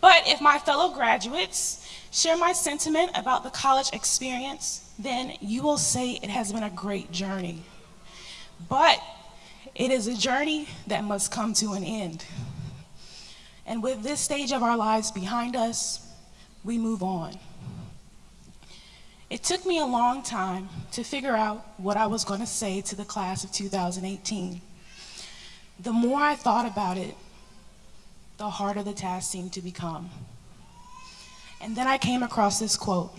but if my fellow graduates share my sentiment about the college experience, then you will say it has been a great journey. But it is a journey that must come to an end. And with this stage of our lives behind us, we move on. It took me a long time to figure out what I was going to say to the class of 2018. The more I thought about it, the harder the task seemed to become. And then I came across this quote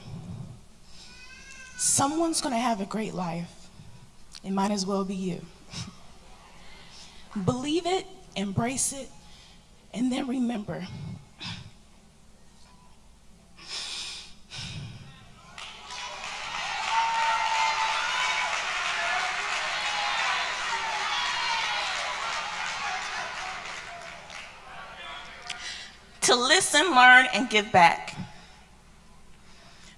Someone's going to have a great life. It might as well be you. Believe it, embrace it, and then remember to listen, learn, and give back.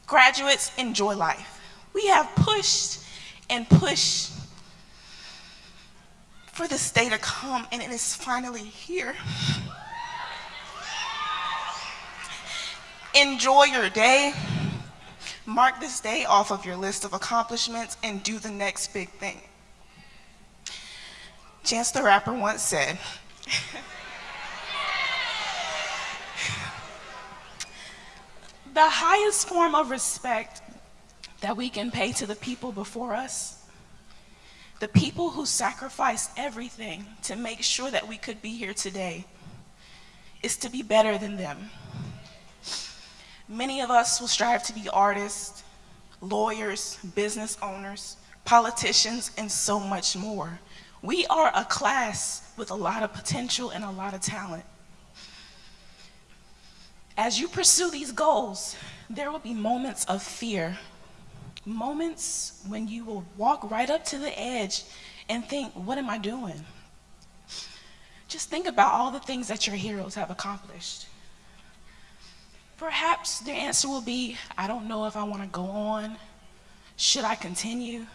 Graduates, enjoy life. We have pushed and pushed for this day to come, and it is finally here. Enjoy your day. Mark this day off of your list of accomplishments and do the next big thing. Chance the Rapper once said, The highest form of respect that we can pay to the people before us, the people who sacrificed everything to make sure that we could be here today, is to be better than them. Many of us will strive to be artists, lawyers, business owners, politicians, and so much more. We are a class with a lot of potential and a lot of talent. As you pursue these goals, there will be moments of fear, moments when you will walk right up to the edge and think, what am I doing? Just think about all the things that your heroes have accomplished. Perhaps their answer will be, I don't know if I want to go on. Should I continue?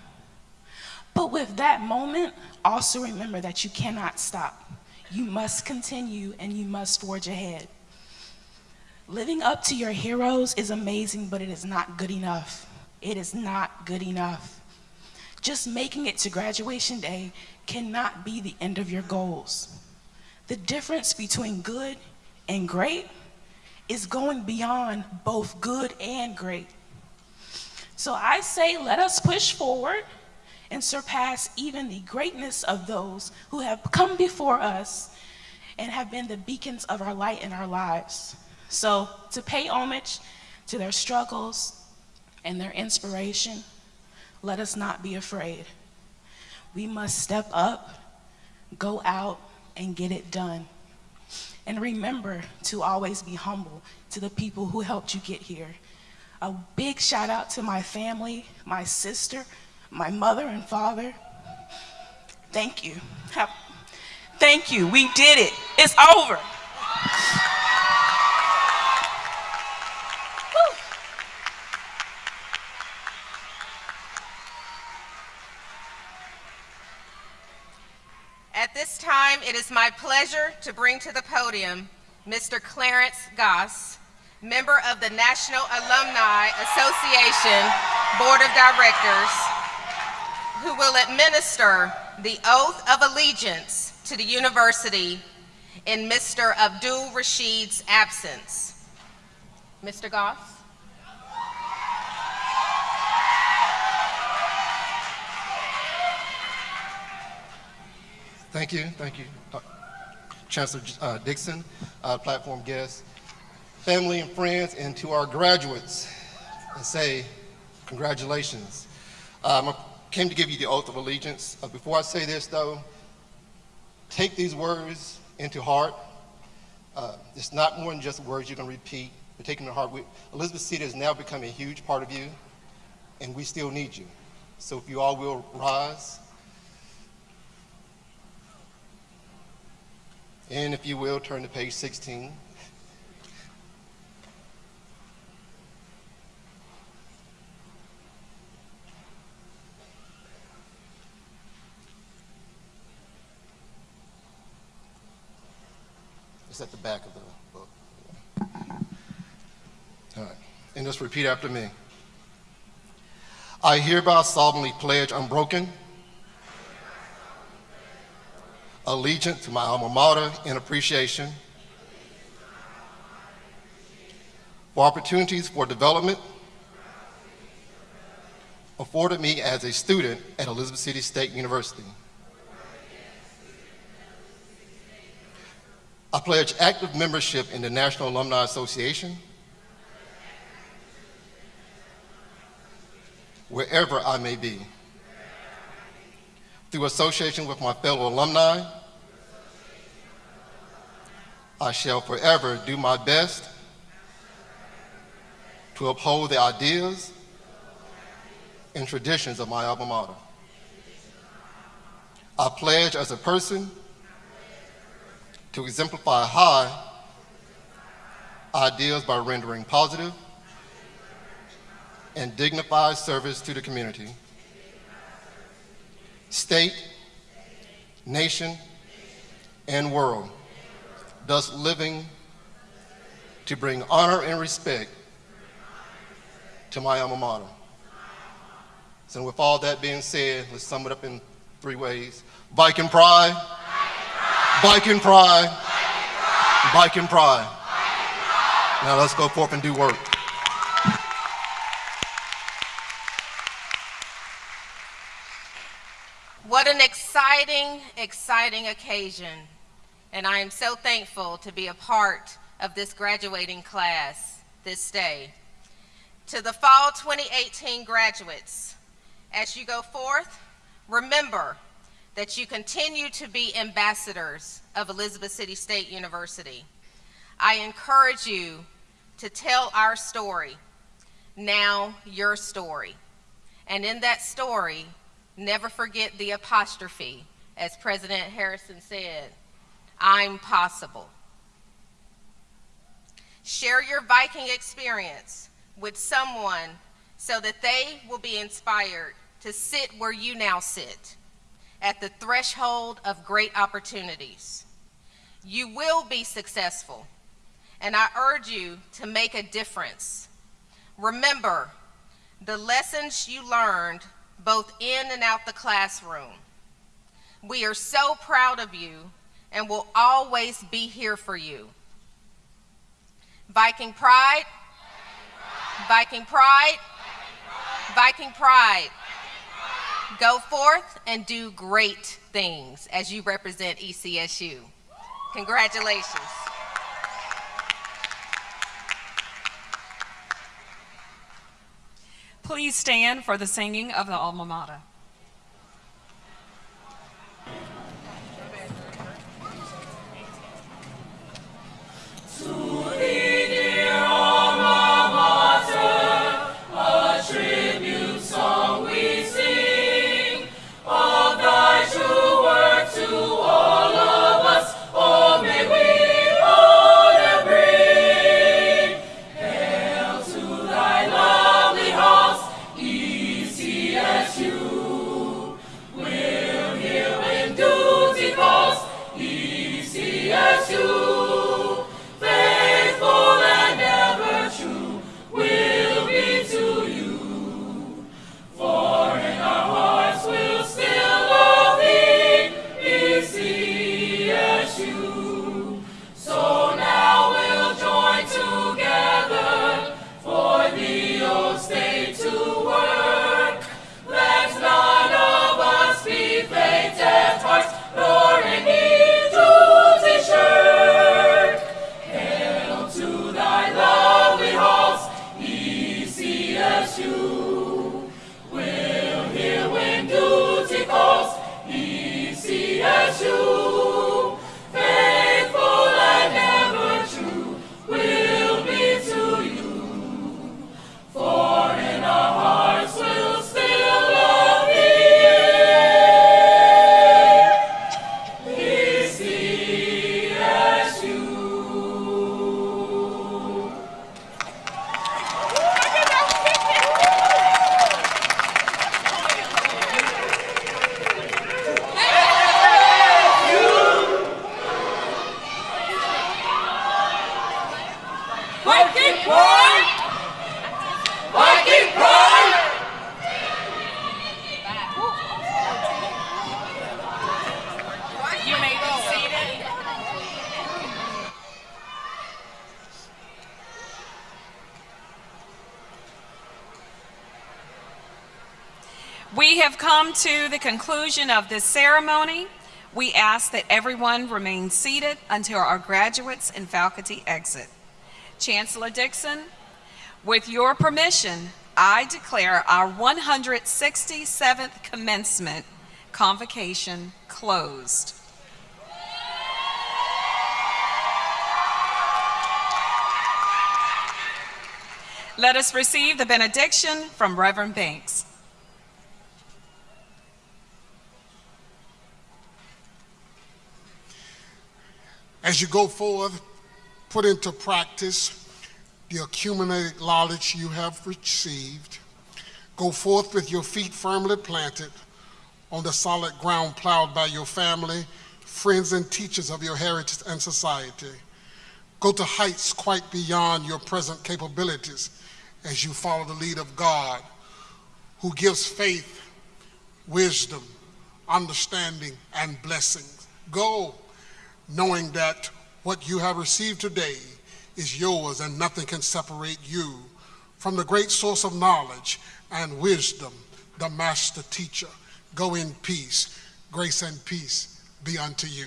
But with that moment, also remember that you cannot stop. You must continue and you must forge ahead. Living up to your heroes is amazing, but it is not good enough. It is not good enough. Just making it to graduation day cannot be the end of your goals. The difference between good and great is going beyond both good and great. So I say, let us push forward and surpass even the greatness of those who have come before us and have been the beacons of our light in our lives. So, to pay homage to their struggles and their inspiration, let us not be afraid. We must step up, go out, and get it done. And remember to always be humble to the people who helped you get here. A big shout out to my family, my sister, my mother and father. Thank you. Have, thank you. We did it. It's over. At this time, it is my pleasure to bring to the podium Mr. Clarence Goss, member of the National Alumni Association Board of Directors, who will administer the oath of allegiance to the university in Mr. Abdul Rashid's absence. Mr. Goss? Thank you, thank you. Uh, Chancellor uh, Dixon, uh, platform guests, family and friends, and to our graduates, and say congratulations. Um, I came to give you the oath of allegiance. Uh, before I say this, though, take these words into heart. Uh, it's not more than just words you're going to repeat, but take them to heart. We, Elizabeth City has now become a huge part of you, and we still need you. So if you all will rise. And if you will, turn to page 16. It's at the back of the book. All right. And just repeat after me. I hereby solemnly pledge unbroken allegiance to my alma mater in appreciation for opportunities for development afforded me as a student at Elizabeth City State University. I pledge active membership in the National Alumni Association wherever I may be. Through association with my fellow alumni, I shall forever do my best to uphold the ideas and traditions of my alma mater. I pledge as a person to exemplify high ideals by rendering positive and dignified service to the community state, nation, and world, thus living to bring honor and respect to my alma mater. So with all that being said, let's sum it up in three ways. Bike Viking pride, Viking pride, Viking pride. Now let's go forth and do work. What an exciting, exciting occasion. And I am so thankful to be a part of this graduating class this day. To the fall 2018 graduates, as you go forth, remember that you continue to be ambassadors of Elizabeth City State University. I encourage you to tell our story, now your story. And in that story, Never forget the apostrophe, as President Harrison said, I'm possible. Share your Viking experience with someone so that they will be inspired to sit where you now sit, at the threshold of great opportunities. You will be successful, and I urge you to make a difference. Remember, the lessons you learned both in and out the classroom. We are so proud of you and will always be here for you. Viking pride, Viking pride, Viking pride. Go forth and do great things as you represent ECSU. Congratulations. Please stand for the singing of the alma mater. Conclusion of this ceremony. We ask that everyone remain seated until our graduates and faculty exit. Chancellor Dixon, with your permission, I declare our 167th commencement convocation closed. Let us receive the benediction from Reverend Banks. As you go forth, put into practice the accumulated knowledge you have received. Go forth with your feet firmly planted on the solid ground plowed by your family, friends, and teachers of your heritage and society. Go to heights quite beyond your present capabilities as you follow the lead of God, who gives faith, wisdom, understanding, and blessings. Go knowing that what you have received today is yours and nothing can separate you from the great source of knowledge and wisdom, the master teacher. Go in peace. Grace and peace be unto you.